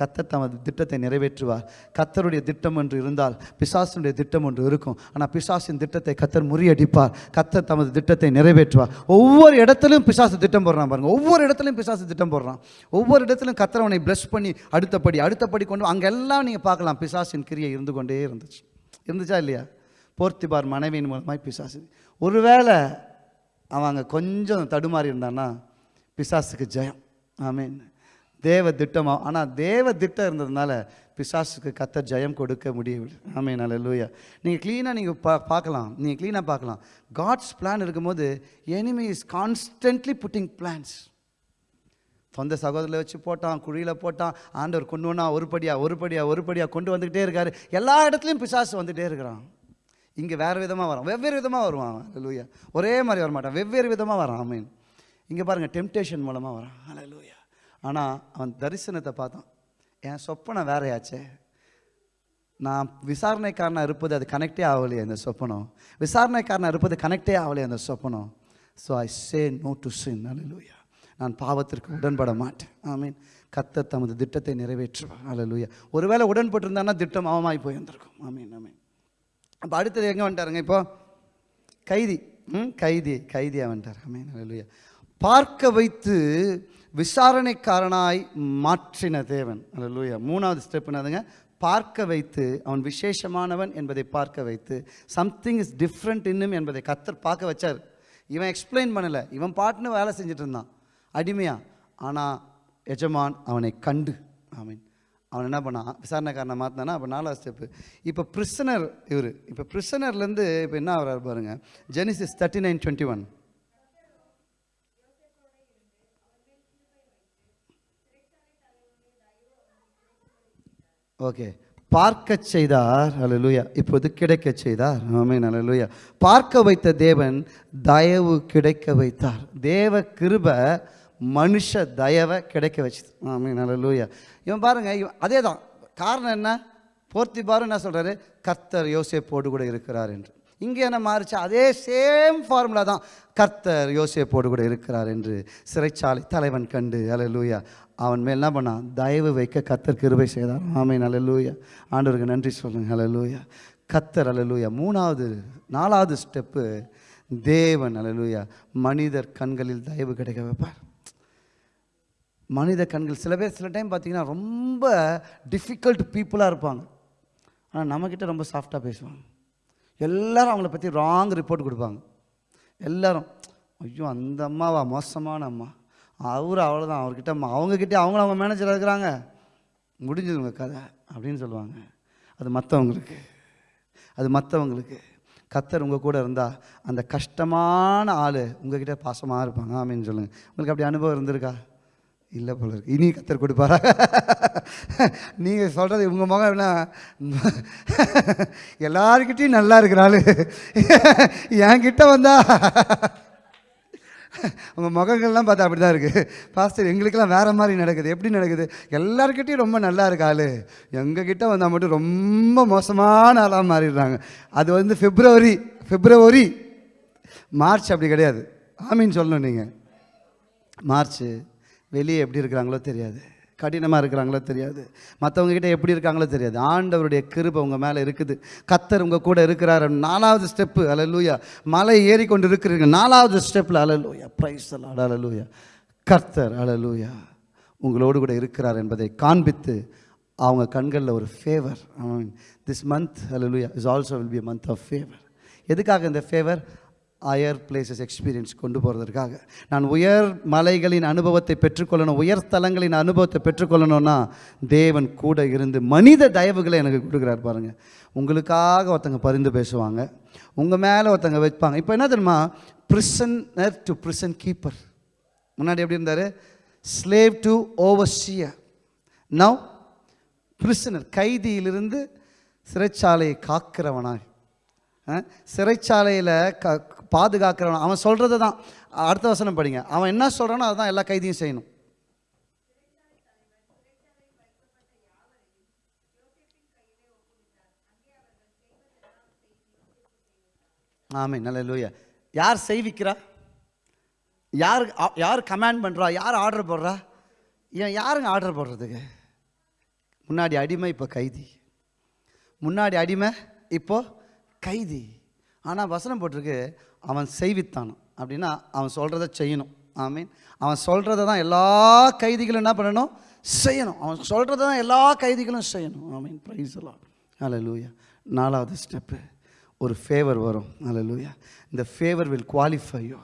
S1: கத்தர் தமது திட்டத்தை நிறைவேற்றுவார். கத்தருடைய திட்டம் ஒன்று இருந்தால் பிசாசினுடைய திட்டம் ஒன்று இருக்கும். ஆனால் பிசாசின் திட்டத்தை கத்தர் முறியடிப்பார். கத்தர் தமது திட்டத்தை நிறைவேற்றுவார். ஒவ்வொரு இடத்துலையும் பிசாசு திட்டம் போடுறான் பாருங்கள் ஒவ்வொரு இடத்துலையும் பிசாசு திட்டம் போடுறான். ஒவ்வொரு இடத்துலையும் கத்தர் அவனை ப்ளஸ் பண்ணி அடுத்தபடி அடுத்தபடி கொண்டு அங்கெல்லாம் நீங்கள் பார்க்கலாம் பிசாசின் கிரியை இருந்து கொண்டே இருந்துச்சு. இருந்துச்சா இல்லையா? போர்த்திபார் மனைவியின் மூலமாய் பிசாசு. ஒருவேளை அவன் அங்கே கொஞ்சம் தடுமாறி இருந்தான்னா பிசாசுக்கு ஜெயம். ஆமீன். தேவ திட்டம் ஆனால் தேவ திட்டம் இருந்ததுனால பிசாசுக்கு கத்த ஜெயம் கொடுக்க முடியவில்லை. ஆமீன் அல்லேலூயா நீங்கள் க்ளீனாக நீங்கள் பா பார்க்கலாம். நீங்கள் க்ளீனாக பார்க்கலாம். காட்ஸ் பிளான் இருக்கும்போது enemy is constantly putting plans சொந்த சகோதரில் வச்சு போட்டான் குழியில் போட்டான் ஆண்டவர் கொண்டு ஒன்றா ஒரு படியாக ஒரு படியா ஒரு கொண்டு வந்துக்கிட்டே இருக்கார். எல்லா இடத்துலையும் பிசாசு வந்துகிட்டே இருக்கிறான். இங்கே வேறு விதமாக வரான். வெவ்வேறு விதமாக வருவான் லூயா ஒரே மாதிரி வர மாட்டான் வெவ்வேறு விதமாக வரான். ஆமீன் இங்கே பாருங்கள் டெம்டேஷன் மூலமாக வரான். ஹalleluya ஆனால் அவன் தரிசனத்தை பார்த்தான். என் சொப்பனை வேறையாச்சே. நான் விசாரணைக்காரனாக இருப்பது அது கனெக்டே ஆகலையே அந்த சொப்பனம். விசாரணைக்காரனாக இருப்பது கனெக்டே ஆகலையே அந்த சொப்பனம். So I say no to sin hallelujah நான் பாவத்திற்கு உடன்பட மாட்டேன். ஆமீன் கத்த தமது திட்டத்தை நிறைவேற்றுவார். அல்லேலூயா ஒருவேளை உடன்பட்டிருந்தான்னா திட்டம் அவமாய் போயிருந்திருக்கும் ஆமீன் ஆமீன் அப்போ அடுத்தது எங்கே வந்துட்டாருங்க இப்போ? கைதி. ம் கைதி கைதியாக வந்துட்டார். ஆமீன் அல்லேலூயா பார்க்க வைத்து விசாரணைக்காரனாய் மாற்றின தேவன். அல்லேலூயா மூணாவது ஸ்டெப் என்னதுங்க? பார்க்க வைத்து அவன் விசேஷமானவன் என்பதை பார்க்க வைத்து சம்திங் இஸ் டிஃப்ரெண்ட் இன்னும் என்பதை கத்தர் பார்க்க வச்சார். இவன் எக்ஸ்பிளைன் பண்ணலை. இவன் பாட்டுன்னு வேலை செஞ்சுட்டு இருந்தான். அடிமையா. ஆனால் எஜமான் அவனை கண்டு. ஐ மீன் அவன் என்ன பண்ணான்? விசாரணைக்காரனை மாற்றினானா அப்போ நாலாவது ஸ்டெப்பு இப்போ பிரிசனர் இவர். இப்போ பிரிசனர்லேருந்து இப்போ என்ன ஆகிறார் பாருங்க. Genesis thirty nine twenty one okay பார்க்க செய்தார். அலலுயா இப்போது கிடைக்க செய்தார். ஆமென் அலலுயா பார்க்க வைத்த தேவன் தயவு கிடைக்க வைத்தார். தேவ கிருப மனுஷ தயவை கிடைக்க வச்சு ஆமென் அலலுயா இவன் பாருங்க இவன் அதே தான் காரணம் என்ன? போர்த்திபாரும் என்ன சொல்கிறாரு கர்த்தர் யோசேப்போடு கூட இருக்கிறார் என்று. இங்கே என்ன மாறுச்சு? அதே சேம் ஃபார்முலா தான். கர்த்தர் யோசேப்போடு கூட இருக்கிறார் என்று சிறைச்சாலை தலைவன் கண்டு அல்லேலூயா அவன் மேல் என்ன பண்ணான்? தயவு வைக்க கத்தர் கிருபை செய்தார். ஆமீன் லூயா ஆண்டவருக்கு நன்றி சொல்லுங்க லூயா கத்தர் அல்லேலூயா மூணாவது நாலாவது ஸ்டெப்பு தேவன் அல்லேலூயா மனிதர் கண்களில் தயவு கிடைக்க வைப்பார். மனித கண்கள். சில பேர் சில டைம் பார்த்தீங்கன்னா ரொம்ப டிஃபிகல்ட் பீப்புளாக இருப்பாங்க. ஆனால் நம்மக்கிட்ட ரொம்ப சாஃப்டாக பேசுவாங்க. எல்லோரும் அவங்கள பற்றி ராங் ரிப்போர்ட் கொடுப்பாங்க. எல்லோரும் ஐயோ அந்த அம்மாவா? மோசமான அம்மா. அவர் அவ்வளோதான் அவர்கிட்ட அவங்கக்கிட்டே அவங்கக்கிட்ட அவங்களும் அவங்க மேனேஜராக இருக்கிறாங்க. முடிஞ்சதுங்க கதை அப்படின்னு சொல்லுவாங்க. அது மற்றவங்களுக்கு அது மற்றவங்களுக்கு கத்தர் உங்கள் கூட இருந்தால் அந்த கஷ்டமான ஆள் உங்ககிட்ட பாசமாக இருப்பாங்க. ஆமீன்னு சொல்லுங்கள் உங்களுக்கு அப்படி அனுபவம் இருந்திருக்கா? இல்லை போல இருக்கு. இனி கத்தர் கொடுப்பாரா? நீங்கள் சொல்கிறது உங்கள் முகம் என்ன? எல்லாருக்கிட்டையும் நல்லா இருக்கிறாள் என்கிட்ட வந்தா உங்கள் முகங்கள்லாம் பார்த்தா அப்படி தான் இருக்குது பாஸ்டர் எங்களுக்கெல்லாம் வேறு மாதிரி நடக்குது. எப்படி நடக்குது? எல்லாருக்கிட்டையும் ரொம்ப நல்லா இருக்காளு எங்ககிட்ட வந்தால் மட்டும் ரொம்ப மோசமான ஆளாக மாறிடுறாங்க. அது வந்து பிப்ரவரி பிப்ரவரி மார்ச் அப்படி கிடையாது. ஆமீன் சொல்லணும் நீங்கள் மார்ச் வெளியே எப்படி இருக்கிறாங்களோ தெரியாது. கடினமாக இருக்கிறாங்களோ தெரியாது. மற்றவங்கக்கிட்ட எப்படி இருக்காங்களோ தெரியாது. ஆண்டவருடைய கிருபை உங்கள் மேலே இருக்குது. கத்தர் உங்கள் கூட இருக்கிறார் நாலாவது ஸ்டெப்பு. அலலூயா மலை ஏறி கொண்டு இருக்கிறீங்க நாலாவது ஸ்டெப்பில் அலலூயா ப்ரைஸ் அலாட் அலலூயா கர்த்தர் அலலூயா உங்களோடு கூட இருக்கிறார் என்பதை காண்பித்து அவங்க கண்களில் ஒரு favour this month hallelujah is also will be month of favour எதுக்காக இந்த ஃபேவர் அயர் பிளேசஸ் எக்ஸ்பீரியன்ஸ் கொண்டு போகிறதுக்காக நான் உயர் மலைகளின் அனுபவத்தை பெற்றுக்கொள்ளணும் உயர் தலங்களின் அனுபவத்தை பெற்றுக்கொள்ளணும்னா தேவன் கூட இருந்து மனித தயவுகளை எனக்கு கொடுக்குறாரு பாருங்கள் உங்களுக்காக ஒருத்தங்க பரிந்து பேசுவாங்க உங்கள் மேலே ஒருத்தங்க வைப்பாங்க. இப்போ என்ன தெரியுமா? பிரிசனர் டு பிரிசன் கீப்பர் முன்னாடி எப்படி இருந்தார்? Slave to overseer now prisoner கைதியிலிருந்து சிறைச்சாலையை காக்கிறவனாய். சிறைச்சாலையில் க பாதுகாக்கிறவன். அவன் சொல்கிறது தான். அடுத்த வசனம் படிங்க. அவன் என்ன சொல்கிறானோ அதுதான் எல்லா கைதியும் செய்யணும். ஆமே நல்ல லூயா யார் செய்விக்கிறா? யார் யார் கமாண்ட் பண்ணுறா யார் ஆர்டர் போடுறா? ஏன் யாருங்க ஆர்டர் போடுறதுக்கு? முன்னாடி அடிமை இப்போ கைதி. முன்னாடி அடிமை இப்போ கைதி. ஆனால் வசனம் போட்டிருக்கு அவன் செய்வித்தானான் அப்படின்னா அவன் சொல்கிறத செய்யணும். ஆமீன். அவன் சொல்கிறத தான் எல்லா கைதிகளும் என்ன பண்ணணும்? செய்யணும். அவன் சொல்கிறத தான் எல்லா கைதிகளும் செய்யணும். ஆமீன். ப்ரைஸ் எல்லாம் ஹalleluya நாலாவது ஸ்டெப்பு ஒரு ஃபேவர் வரும். ஹalleluya இந்த favour will qualify you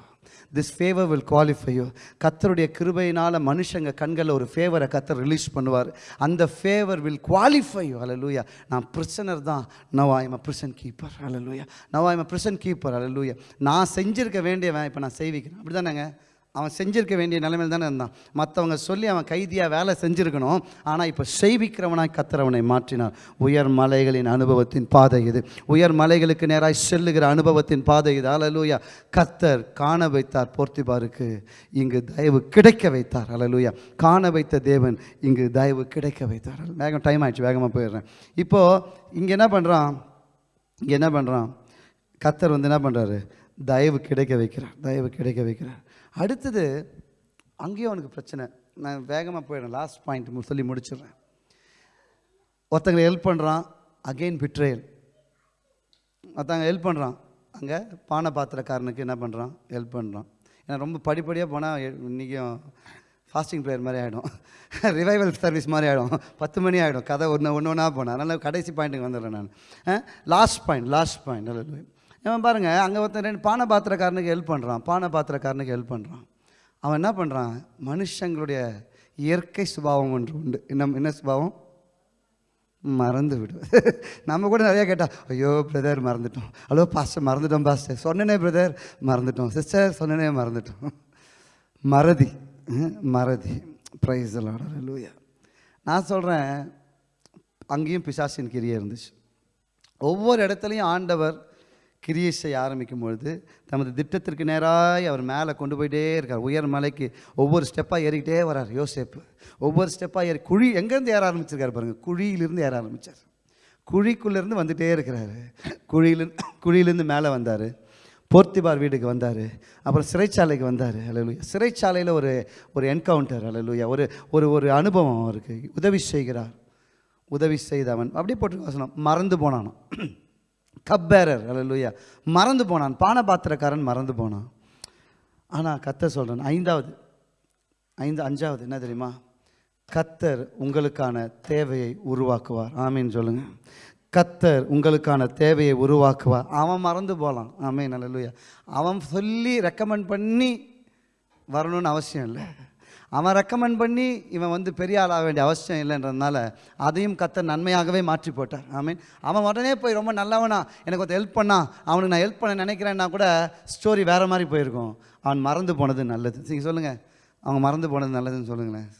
S1: this favour will qualify you கத்தருடைய கிருபையினால் மனுஷங்க கண்களில் ஒரு ஃபேவரை கத்தர் ரிலீஸ் பண்ணுவார். அந்த ஃபேவர் வில் குவாலிஃபை யூ லூயா நான் பிரிசனர் தான். Now I'm a prison keeper அல now I am a prison keeper ஹalleluya நான் செஞ்சிருக்க வேண்டியவன் இப்போ நான் செய்விக்கிறேன். அப்படி தானேங்க அவன் செஞ்சிருக்க வேண்டிய நிலைமையில் தானே இருந்தான். மற்றவங்க சொல்லி அவன் கைதியாக வேலை செஞ்சுருக்கணும். ஆனால் இப்போ செய்விக்கிறவனாய் கத்துறவனை மாற்றினார். உயர் மலைகளின் அனுபவத்தின் பாதை இது. உயர் மலைகளுக்கு நேராய் செல்லுகிற அனுபவத்தின் பாதை இது. அலலூயா கத்தர் காண வைத்தார் போர்த்திபாருக்கு. இங்கு தயவு கிடைக்க வைத்தார். அலலூயா காண வைத்த தேவன் இங்கு தயவு கிடைக்க வைத்தார். வேகம் டைம் ஆயிடுச்சு. வேகமாக போயிடுறேன். இப்போது இங்கே என்ன பண்ணுறான் இங்கே என்ன பண்ணுறான் கத்தர் வந்து என்ன பண்ணுறாரு தயவு கிடைக்க வைக்கிறார். தயவு கிடைக்க வைக்கிறார். அடுத்தது அங்கேயும் அவனுக்கு பிரச்சனை. நான் வேகமாக போயிடுறேன். லாஸ்ட் பாயிண்ட் சொல்லி முடிச்சிடுறேன். ஒருத்தங்களை ஹெல்ப் பண்ணுறான் அகெயின் பிட்ரேயல் ஒருத்தங்க ஹெல்ப் பண்ணுறான் அங்கே பானை பாத்திரக்காரனுக்கு என்ன பண்ணுறான் ஹெல்ப் பண்ணுறான் ஏன்னா ரொம்ப படிப்படியாக போனால் இன்றைக்கும் ஃபாஸ்டிங் ப்ரேயர் மாதிரி ஆகிடும் ரிவைவல் சர்வீஸ் மாதிரி ஆகிடும் பத்து மணி ஆகிடும் கதை ஒன்று ஒன்று ஒன்றா போனேன் அதனால் கடைசி பாயிண்ட்டுக்கு வந்துடுறேன் நான். லாஸ்ட் பாயிண்ட் லாஸ்ட் பாயிண்ட் நல்ல இவன் பாருங்கள் அங்கே ஒருத்தன் ரெண்டு பானை பாத்திரக்காரனுக்கு ஹெல்ப் பண்ணுறான் பானை பாத்திரக்காரனுக்கு ஹெல்ப் பண்ணுறான் அவன் என்ன பண்ணுறான் மனுஷங்களுடைய இயற்கை சுபாவம் ஒன்று உண்டு. என்ன என்ன சுபாவம்? மறந்து விடுவேன். நம்ம கூட நிறையா கேட்டால் ஐயோ பிரதர் மறந்துட்டோம். ஹலோ பாஸ்டர் மறந்துட்டோம் பாஸ்டர் சொன்னனே பிரதர் மறந்துட்டோம். சிஸ்டர் சொன்னனே மறந்துட்டோம். மறதி மறதி. ப்ரைஸ் லூயா நான் சொல்கிறேன் அங்கேயும் பிசாசின் கிரியை இருந்துச்சு. ஒவ்வொரு இடத்துலையும் ஆண்டவர் கிரியை செய்ய ஆரம்பிக்கும் பொழுது தமது திட்டத்திற்கு நேராய் அவர் மேலே கொண்டு போயிட்டே இருக்கார். உயர் மலைக்கு ஒவ்வொரு ஸ்டெப்பாக ஏறிக்கிட்டே வரார் யோசேப்பு. ஒவ்வொரு ஸ்டெப்பாக ஏறி குழி எங்கேருந்து ஏற ஆரம்பிச்சிருக்காரு பாருங்கள் குழியிலிருந்து ஏற ஆரம்பித்தார் குழிக்குள்ளேருந்து வந்துகிட்டே இருக்கிறாரு. குழியிலிருந்து குழியிலேருந்து மேலே வந்தார். போர்த்திபார் வீட்டுக்கு வந்தார். அப்புறம் சிறைச்சாலைக்கு வந்தார். அலலுயா சிறைச்சாலையில் ஒரு ஒரு என்கவுண்டர் அலலுயா ஒரு ஒரு ஒரு அனுபவம் அவருக்கு. உதவி செய்கிறார். உதவி செய்தவன். அப்படியே போட்டு வசனம். மறந்து போனானோ கப்பேரர் அல்லேலூயா மறந்து போனான். பானபாத்திரக்காரன் மறந்து போனான். ஆனால் கத்தர் சொல்கிறேன் ஐந்தாவது ஐந்து அஞ்சாவது என்ன தெரியுமா? கத்தர் உங்களுக்கான தேவையை உருவாக்குவார். ஆமீன் சொல்லுங்கள் கத்தர் உங்களுக்கான தேவையை உருவாக்குவார். அவன் மறந்து போகலாம் ஆமீன் அல்லேலூயா அவன் சொல்லி ரெக்கமெண்ட் பண்ணி வரணும்னு அவசியம் இல்லை. அவன் ரெக்கமெண்ட் பண்ணி இவன் வந்து பெரிய ஆளாக வேண்டிய அவசியம் இல்லைன்றதுனால அதையும் கத்த நன்மையாகவே மாற்றி போட்டார் ஆமீன். அவன் உடனே போய் ரொம்ப நல்லவனா எனக்கு கொஞ்சம் ஹெல்ப் பண்ணா அவனுக்கு நான் ஹெல்ப் பண்ண நினைக்கிறேன்னா கூட ஸ்டோரி வேறு மாதிரி போயிருக்கும். அவன் மறந்து போனது நல்லது. நீங்கள் சொல்லுங்கள் அவங்க மறந்து போனது நல்லதுன்னு சொல்லுங்களேன்.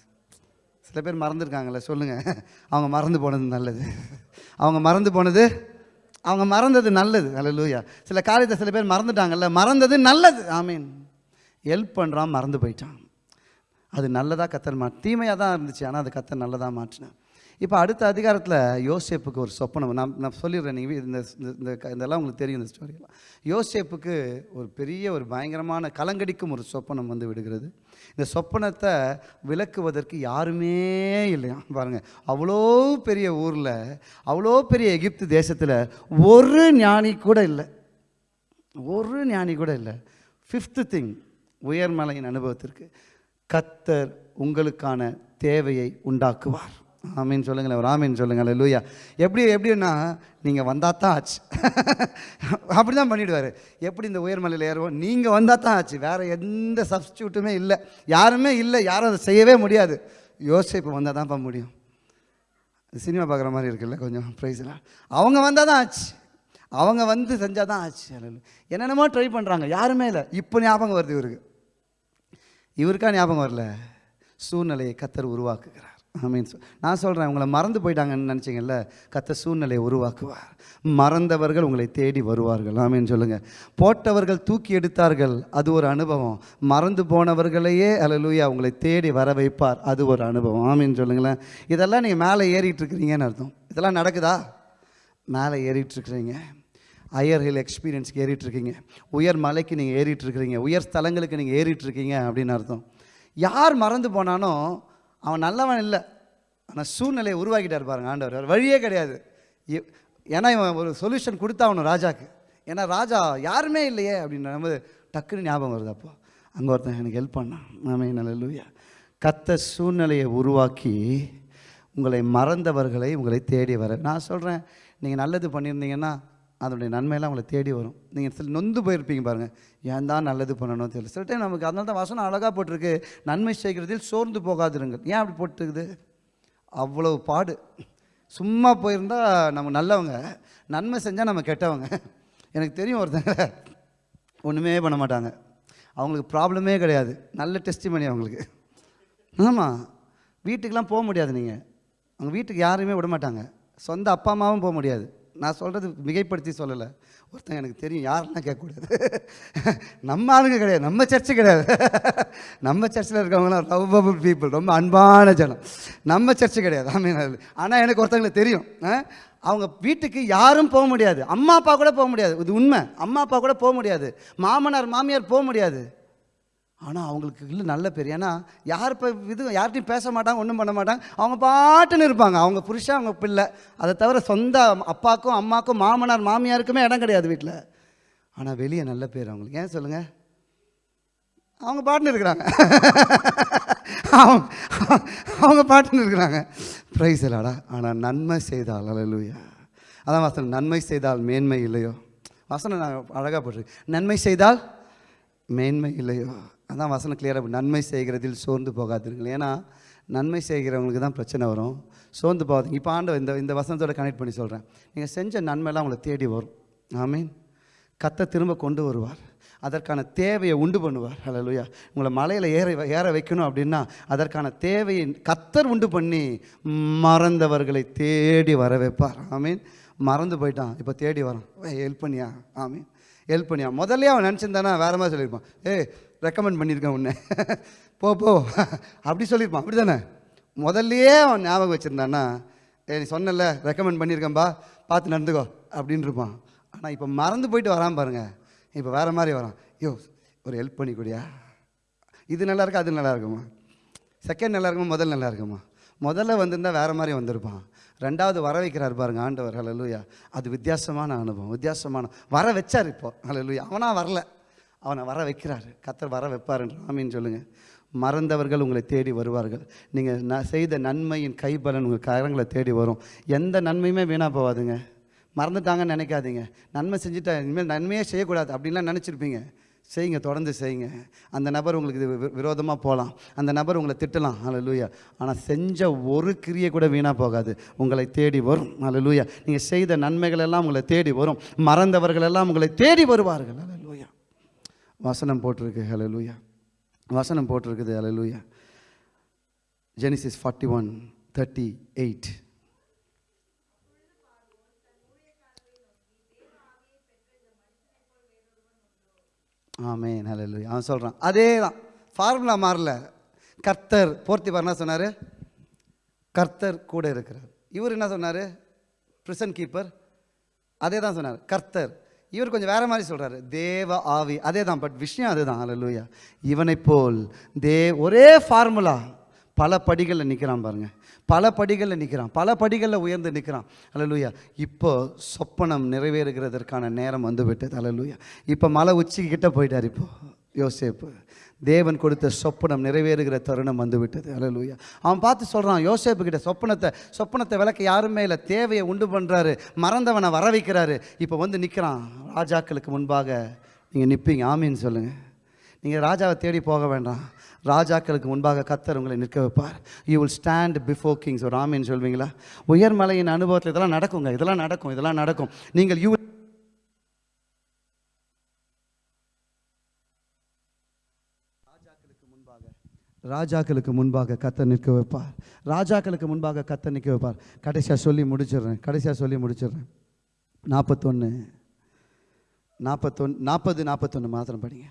S1: சில பேர் மறந்துருக்காங்கல்ல சொல்லுங்கள் அவங்க மறந்து போனது நல்லது. அவங்க மறந்து போனது அவங்க மறந்தது நல்லது. அல்லேலூயா சில காரியத்தை சில பேர் மறந்துட்டாங்கல்ல மறந்தது நல்லது. ஆமீன். ஹெல்ப் பண்ணுறான் மறந்து போயிட்டான். அது நல்லதாக கத்தர் மா தீமையாக தான் இருந்துச்சு ஆனால் அது கத்தர் நல்லதாக மாற்றினேன் இப்போ அடுத்த அதிகாரத்தில் யோசேப்புக்கு ஒரு சொப்பனம் நான் நான் சொல்லிடுறேன் நீங்கள் இந்த இந்த- இந்த இதெல்லாம் உங்களுக்கு தெரியும் இந்த ஸ்டோரியெல்லாம் யோசேப்புக்கு ஒரு பெரிய ஒரு பயங்கரமான கலங்கடிக்கும் ஒரு சொப்பனம் வந்து விடுகிறது. இந்த சொப்பனத்தை விளக்குவதற்கு யாருமே இல்லையா பாருங்கள் அவ்வளோ பெரிய ஊரில் அவ்வளோ பெரிய எகிப்து தேசத்தில் ஒரு ஞானி கூட இல்லை. ஒரு ஞானி கூட இல்லை. ஃபிஃப்த்து திங் உயர்மலையின் அனுபவத்திற்கு. கத்தர் உங்களுக்கான தேவையை உண்டாக்குவார். ஆமீன் சொல்லுங்களேன் ஒரு ஆமீன் சொல்லுங்களேன் லூயா எப்படி எப்படின்னா நீங்கள் வந்தால் தான் ஆச்சு. அப்படி தான் பண்ணிவிடுவார் எப்படி இந்த உயர்மலையில் ஏறுவோம்? நீங்கள் வந்தால் தான் ஆச்சு. வேறு எந்த சப்ஸ்டியூட்டுமே இல்லை. யாருமே இல்லை யாரும் அதை செய்யவே முடியாது. யோசிப்பு வந்தால் தான்ப்பா முடியும். சினிமா பார்க்குற மாதிரி இருக்குல்ல கொஞ்சம் ப்ரைஸ்லாம் அவங்க வந்தால் தான் ஆச்சு. அவங்க வந்து செஞ்சால் தான் ஆச்சு என்னென்னமோ ட்ரை பண்ணுறாங்க யாருமே இல்லை. இப்போ ஞாபகம் வருது இவருக்கு. இவருக்கா ஞாபகம் வரல? சூழ்நிலையை கத்தர் உருவாக்குகிறார். மீன் நான் சொல்கிறேன் உங்களை மறந்து போயிட்டாங்கன்னு நினச்சிங்கல்ல கத்தர் சூழ்நிலையை உருவாக்குவார். மறந்தவர்கள் உங்களை தேடி வருவார்கள். ஆமீன். சொல்லுங்கள் போட்டவர்கள் தூக்கி எடுத்தார்கள் அது ஒரு அனுபவம். மறந்து போனவர்களையே அலலூயா உங்களை தேடி வர வைப்பார் அது ஒரு அனுபவம். ஆமீன். சொல்லுங்களேன். இதெல்லாம் நீங்கள் மேலே ஏறிட்டு இருக்கிறீங்கன்னு அர்த்தம். இதெல்லாம் நடக்குதா? மேலே ஏறிட்டு இருக்கிறீங்க. ஹையர் ஹில் எக்ஸ்பீரியன்ஸ்க்கு ஏறிட்டு இருக்கீங்க உயர் மலைக்கு நீங்கள் ஏறிட்டுருக்கிறீங்க. உயர் ஸ்தலங்களுக்கு நீங்கள் ஏறிட்டு இருக்கீங்க அப்படின்னு அர்த்தம். யார் மறந்து போனானோ அவன் நல்லவன் இல்லை. ஆனால் சூழ்நிலையை உருவாக்கிட்டார் பாருங்க ஆண்டவர். வழியே கிடையாது. ஏன்னா இவன் ஒரு சொல்யூஷன் கொடுத்தாகணும் ராஜாக்கு. ஏன்னா ராஜா யாருமே இல்லையே அப்படின்ற போது டக்குன்னு ஞாபகம் வருது அப்போ. அங்கே ஒருத்தன் எனக்கு ஹெல்ப் பண்ணான். நாமே நல்ல கத்த சூழ்நிலையை உருவாக்கி உங்களை மறந்தவர்களை உங்களை தேடி வர. நான் சொல்கிறேன் நீங்கள் நல்லது பண்ணியிருந்தீங்கன்னா அதனுடைய நன்மையெல்லாம் உங்களை தேடி வரும். நீங்கள் சில நொந்து போயிருப்பீங்க பாருங்கள் ஏன் தான் நல்லது பண்ணணும் தெரியல. சில டைம் நமக்கு அதனால தான் வசனம் அழகாக போட்டிருக்கு. நன்மை செய்கிறதில் சோர்ந்து போகாதிருங்கள். ஏன் அப்படி போட்டுருக்குது? அவ்வளவு பாடு. சும்மா போயிருந்தால் நம்ம நல்லவங்க நன்மை செஞ்சால் நம்ம கெட்டவங்க. எனக்கு தெரியும் ஒருத்தங்க ஒன்றுமே பண்ண மாட்டாங்க. அவங்களுக்கு ப்ராப்ளமே கிடையாது. நல்ல டெஸ்டிமனி அவங்களுக்கு. ஆமாம் வீட்டுக்கெலாம் போக முடியாது நீங்கள் அவங்க வீட்டுக்கு யாரையுமே விட மாட்டாங்க. சொந்த அப்பா அம்மாவும் போக முடியாது. நான் சொல்கிறது மிகைப்படுத்தி சொல்லலை. ஒருத்தங்க எனக்கு தெரியும் யாரெல்லாம் கேட்கக்கூடாது. நம்ம ஆளுங்க கிடையாது நம்ம சர்ச்சு கிடையாது. நம்ம சர்ச்சில் இருக்கவங்களாம் லவ்வபிள் பீப்புள் ரொம்ப அன்பான ஜனம். நம்ம சர்ச்சு கிடையாது ஆமீன் ஆனால் எனக்கு ஒருத்தங்களுக்கு தெரியும். ஆ? அவங்க வீட்டுக்கு யாரும் போக முடியாது. அம்மா அப்பா கூட போக முடியாது. இது உண்மை. அம்மா அப்பா கூட போக முடியாது. மாமனார் மாமியார் போக முடியாது. ஆனால் அவங்களுக்கு இல்லை நல்ல பேர். ஏன்னா யார் இப்போ இது யார்கிட்டையும் பேச மாட்டாங்க ஒன்றும் பண்ண மாட்டாங்க. அவங்க பாட்டுன்னு இருப்பாங்க. அவங்க புருஷன் அவங்க பிள்ளை. அதை தவிர சொந்த அப்பாக்கும் அம்மாக்கும் மாமனார் மாமியாருக்குமே இடம் கிடையாது வீட்டில் ஆனால் வெளியே நல்ல பேர் அவங்களுக்கு. ஏன் சொல்லுங்கள் அவங்க பாட்டுன்னு இருக்கிறாங்க. அவங்க அவங்க பாட்டுன்னு இருக்கிறாங்க. ப்ரைஸ் இல்லாடா ஆனால் நன்மை செய்தால் அல்லேலூயா அதான் வசனம். நன்மை செய்தால் மேன்மை இல்லையோ? வசனம் நான் அழகாக போட்டிருக்கேன் நன்மை செய்தால் மேன்மை இல்லையோ? அதான் வசனம் கிளியராக நன்மை செய்கிறதில் சோர்ந்து போகாதீர்கள். ஏன்னா நன்மை செய்கிறவங்களுக்கு தான் பிரச்சனை வரும். சோர்ந்து போகாதீங்க. இப்போ ஆண்டு இந்த இந்த வசனத்தோட கனெக்ட் பண்ணி சொல்கிறேன் நீங்கள் செஞ்ச நன்மைலாம் உங்களை தேடி வரும். ஆமீன். கத்தை திரும்ப கொண்டு வருவார். அதற்கான தேவையை உண்டு பண்ணுவார். ஹalleluya உங்களை மலையில் ஏற ஏற வைக்கணும் அப்படின்னா அதற்கான தேவையை கத்தர் உண்டு பண்ணி மறந்தவர்களை தேடி வர வைப்பார். ஆமீன். மறந்து போயிட்டான். இப்போ தேடி வரான். ஹெல்ப் பண்ணியா? ஆமீன். ஹெல்ப் பண்ணியா? முதல்ல அவன் நினச்சிருந்தானா? வேறு மாதிரி சொல்லியிருப்பான். ஏய் ரெக்கமெண்ட் பண்ணியிருக்கேன் உன்னை. போ போ. அப்படி சொல்லியிருப்பான். அப்படி தானே முதல்லையே அவன் ஞாபகம் வச்சுருந்தான்னா ஏ நீ சொன்னல ரெக்கமெண்ட் பண்ணியிருக்கேன்பா பார்த்து நடந்துக்கோ அப்படின்னு இருப்பான். ஆனால் இப்போ மறந்து போயிட்டு வரான் பாருங்கள் இப்போ வேறு மாதிரி வரான். ஐயோ ஒரு ஹெல்ப் பண்ணிக்கூடியா? இது நல்லா இருக்கா அது நல்லா இருக்குமா? செகண்ட் நல்லா இருக்குமா முதல் நல்லா இருக்குமா? முதல்ல வந்திருந்தால் வேறு மாதிரி வந்திருப்பான். ரெண்டாவது வர வைக்கிறார் பாருங்க ஆண்டவர். ஹalleluya அது வித்தியாசமான அனுபவம் வித்தியாசமான. வர வச்சார் இப்போ. ஹalleluya அவனாக வரல. அவனை வர வைக்கிறாரு. கத்தர் வர வைப்பாருன்ற ஆமின்னு சொல்லுங்கள் மறந்தவர்கள் உங்களை தேடி வருவார்கள். நீங்கள் ந செய்த நன்மையின் கைபலன் உங்கள் கரங்களை தேடி வரும். எந்த நன்மையுமே வீணாக போகாதுங்க. மறந்துட்டாங்கன்னு நினைக்காதீங்க. நன்மை செஞ்சுட்டா இனிமேல் நன்மையே செய்யக்கூடாது அப்படின்லாம் நினச்சிருப்பீங்க. செய்யுங்க தொடர்ந்து செய்யுங்க. அந்த நபர் உங்களுக்கு இது வி- போகலாம் அந்த நபர் உங்களை திட்டலாம். அலலூயா ஆனால் செஞ்ச ஒரு கிரியை கூட வீணாக போகாது. உங்களை தேடி வரும். அலலூயா நீங்கள் செய்த நன்மைகள் எல்லாம் உங்களை தேடி வரும். மறந்தவர்கள் எல்லாம் உங்களை தேடி வருவார்கள். ஹalleluya வசனம் போட்டிருக்கு ஹலலூயா வசனம் போட்டிருக்குது hallelujah Genesis forty one thirty eight ஆமே ஹalleluya அவன் சொல்கிறான் அதே தான் ஃபார்முலா மாறல. கர்த்தர் போர்த்திபார் என்ன சொன்னார்? கர்த்தர் கூட இருக்கிறார். இவர் என்ன சொன்னார்? பிரிசன் கீப்பர் அதே தான் சொன்னார். கர்த்தர் இவர் கொஞ்சம் வேற மாதிரி சொல்றாரு. தேவ ஆவி. அதே தான் பட் விஷயம் அதுதான். ஹalleluya இவனைப் போல் தே ஒரே ஃபார்முலா பல படிகளில் நிற்கிறான் பாருங்க. பல படிகளில் நிற்கிறான் பல படிகளில் உயர்ந்து நிற்கிறான் அலலூயா இப்போ சொப்பனம் நிறைவேறுகிறதற்கான நேரம் வந்து விட்டது ஹalleluya இப்போ மலை உச்சிக்கிட்ட போயிட்டார் இப்போ. யோசேப்பு தேவன் கொடுத்த சொப்பனம் நிறைவேறுகிற தருணம் வந்துவிட்டது. விட்டது அவன் பார்த்து சொல்கிறான் யோசேப்பு கிட்ட சொப்பனத்தை சொப்பனத்தை விளக்க யாருமே இல்லை தேவையை உண்டு பண்ணுறாரு மறந்தவனை வர வைக்கிறாரு இப்போ வந்து நிற்கிறான் ராஜாக்களுக்கு முன்பாக நீங்கள் நிற்பீங்க ஆமின்னு சொல்லுங்கள் நீங்கள் ராஜாவை தேடி போக வேண்டாம். ராஜாக்களுக்கு முன்பாக கத்தர் உங்களை நிற்க வைப்பார். You will stand before kings ஒரு ஆமின்னு சொல்வீங்களா? உயர்மலையின் அனுபவத்தில் இதெல்லாம் நடக்குங்க இதெல்லாம் நடக்கும் இதெல்லாம் நடக்கும். நீங்கள் யூ ராஜாக்களுக்கு முன்பாக கத்த நிற்க வைப்பார். ராஜாக்களுக்கு முன்பாக கத்த நிற்க வைப்பார். கடைசியாக சொல்லி முடிச்சிடுறேன். கடைசியாக சொல்லி முடிச்சிடுறேன். நாற்பத்தொன்று நாற்பத்தொன்று நாற்பது நாற்பத்தொன்று மாத்திரம் படிங்க.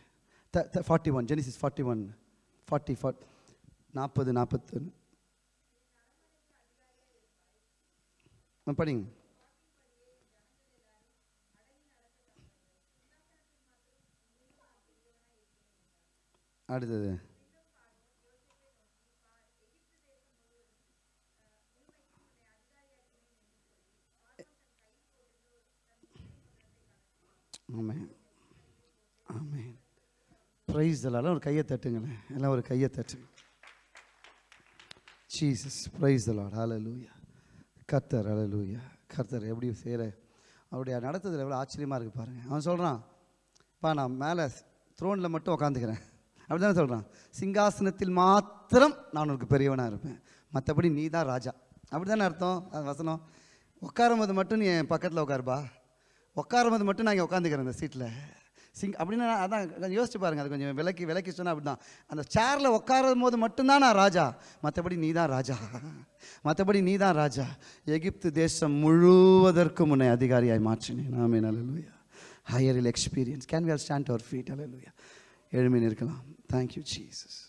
S1: The forty one Genesis forty one forty ஃபார்ட் நாற்பது நாற்பத்தொன்று படிங்க. அடுத்தது. ஆமென். ஆமாம் ப்ரைஸ் எல்லாம் ஒரு கையை தட்டுங்களேன். எல்லாம் ஒரு கையை தட்டுங்க ஜீசஸ் ப்ரைஸ் தலாட் அலலூயா கர்த்தர் அலலூயா கர்த்தர் எப்படி செய்கிற அவருடைய நடத்துதல் எவ்வளோ ஆச்சரியமாக இருக்குது பாருங்கள் அவன் சொல்கிறான் பா நான் மேலே த்ரோனில் மட்டும் உட்காந்துக்கிறேன் அப்படி தானே சொல்கிறான் சிங்காசனத்தில் மாத்திரம் நான் உனக்கு பெரியவனாக இருப்பேன். மற்றபடி நீ தான் ராஜா. அப்படி தானே அர்த்தம்? அது வசனம். உட்காரும்போது மட்டும் நீ என் பக்கத்தில் உட்காருப்பா உட்காரும்போது மட்டும் நான் இங்கே உட்காந்துக்கிறேன் அந்த சீட்டில் சிங் அப்படின்னா அதான் கொஞ்சம் யோசிச்சு பாருங்கள் அது கொஞ்சம் விலக்கி விலக்கி சொன்னால் அப்படி தான் அந்த சேரில் உட்காரும் போது மட்டும்தான் நான் ராஜா. மற்றபடி நீ தான் ராஜா. மற்றபடி நீ தான் ராஜா. எகிப்து தேசம் முழுவதற்கும் உன்னை அதிகாரியாய் மாற்றினேன். நாமே நல்லலுயா ஹையரில் experience can we are stand our feet அல்லலுயா எழுமீன் இருக்கலாம் தேங்க்யூ ஜீசஸ்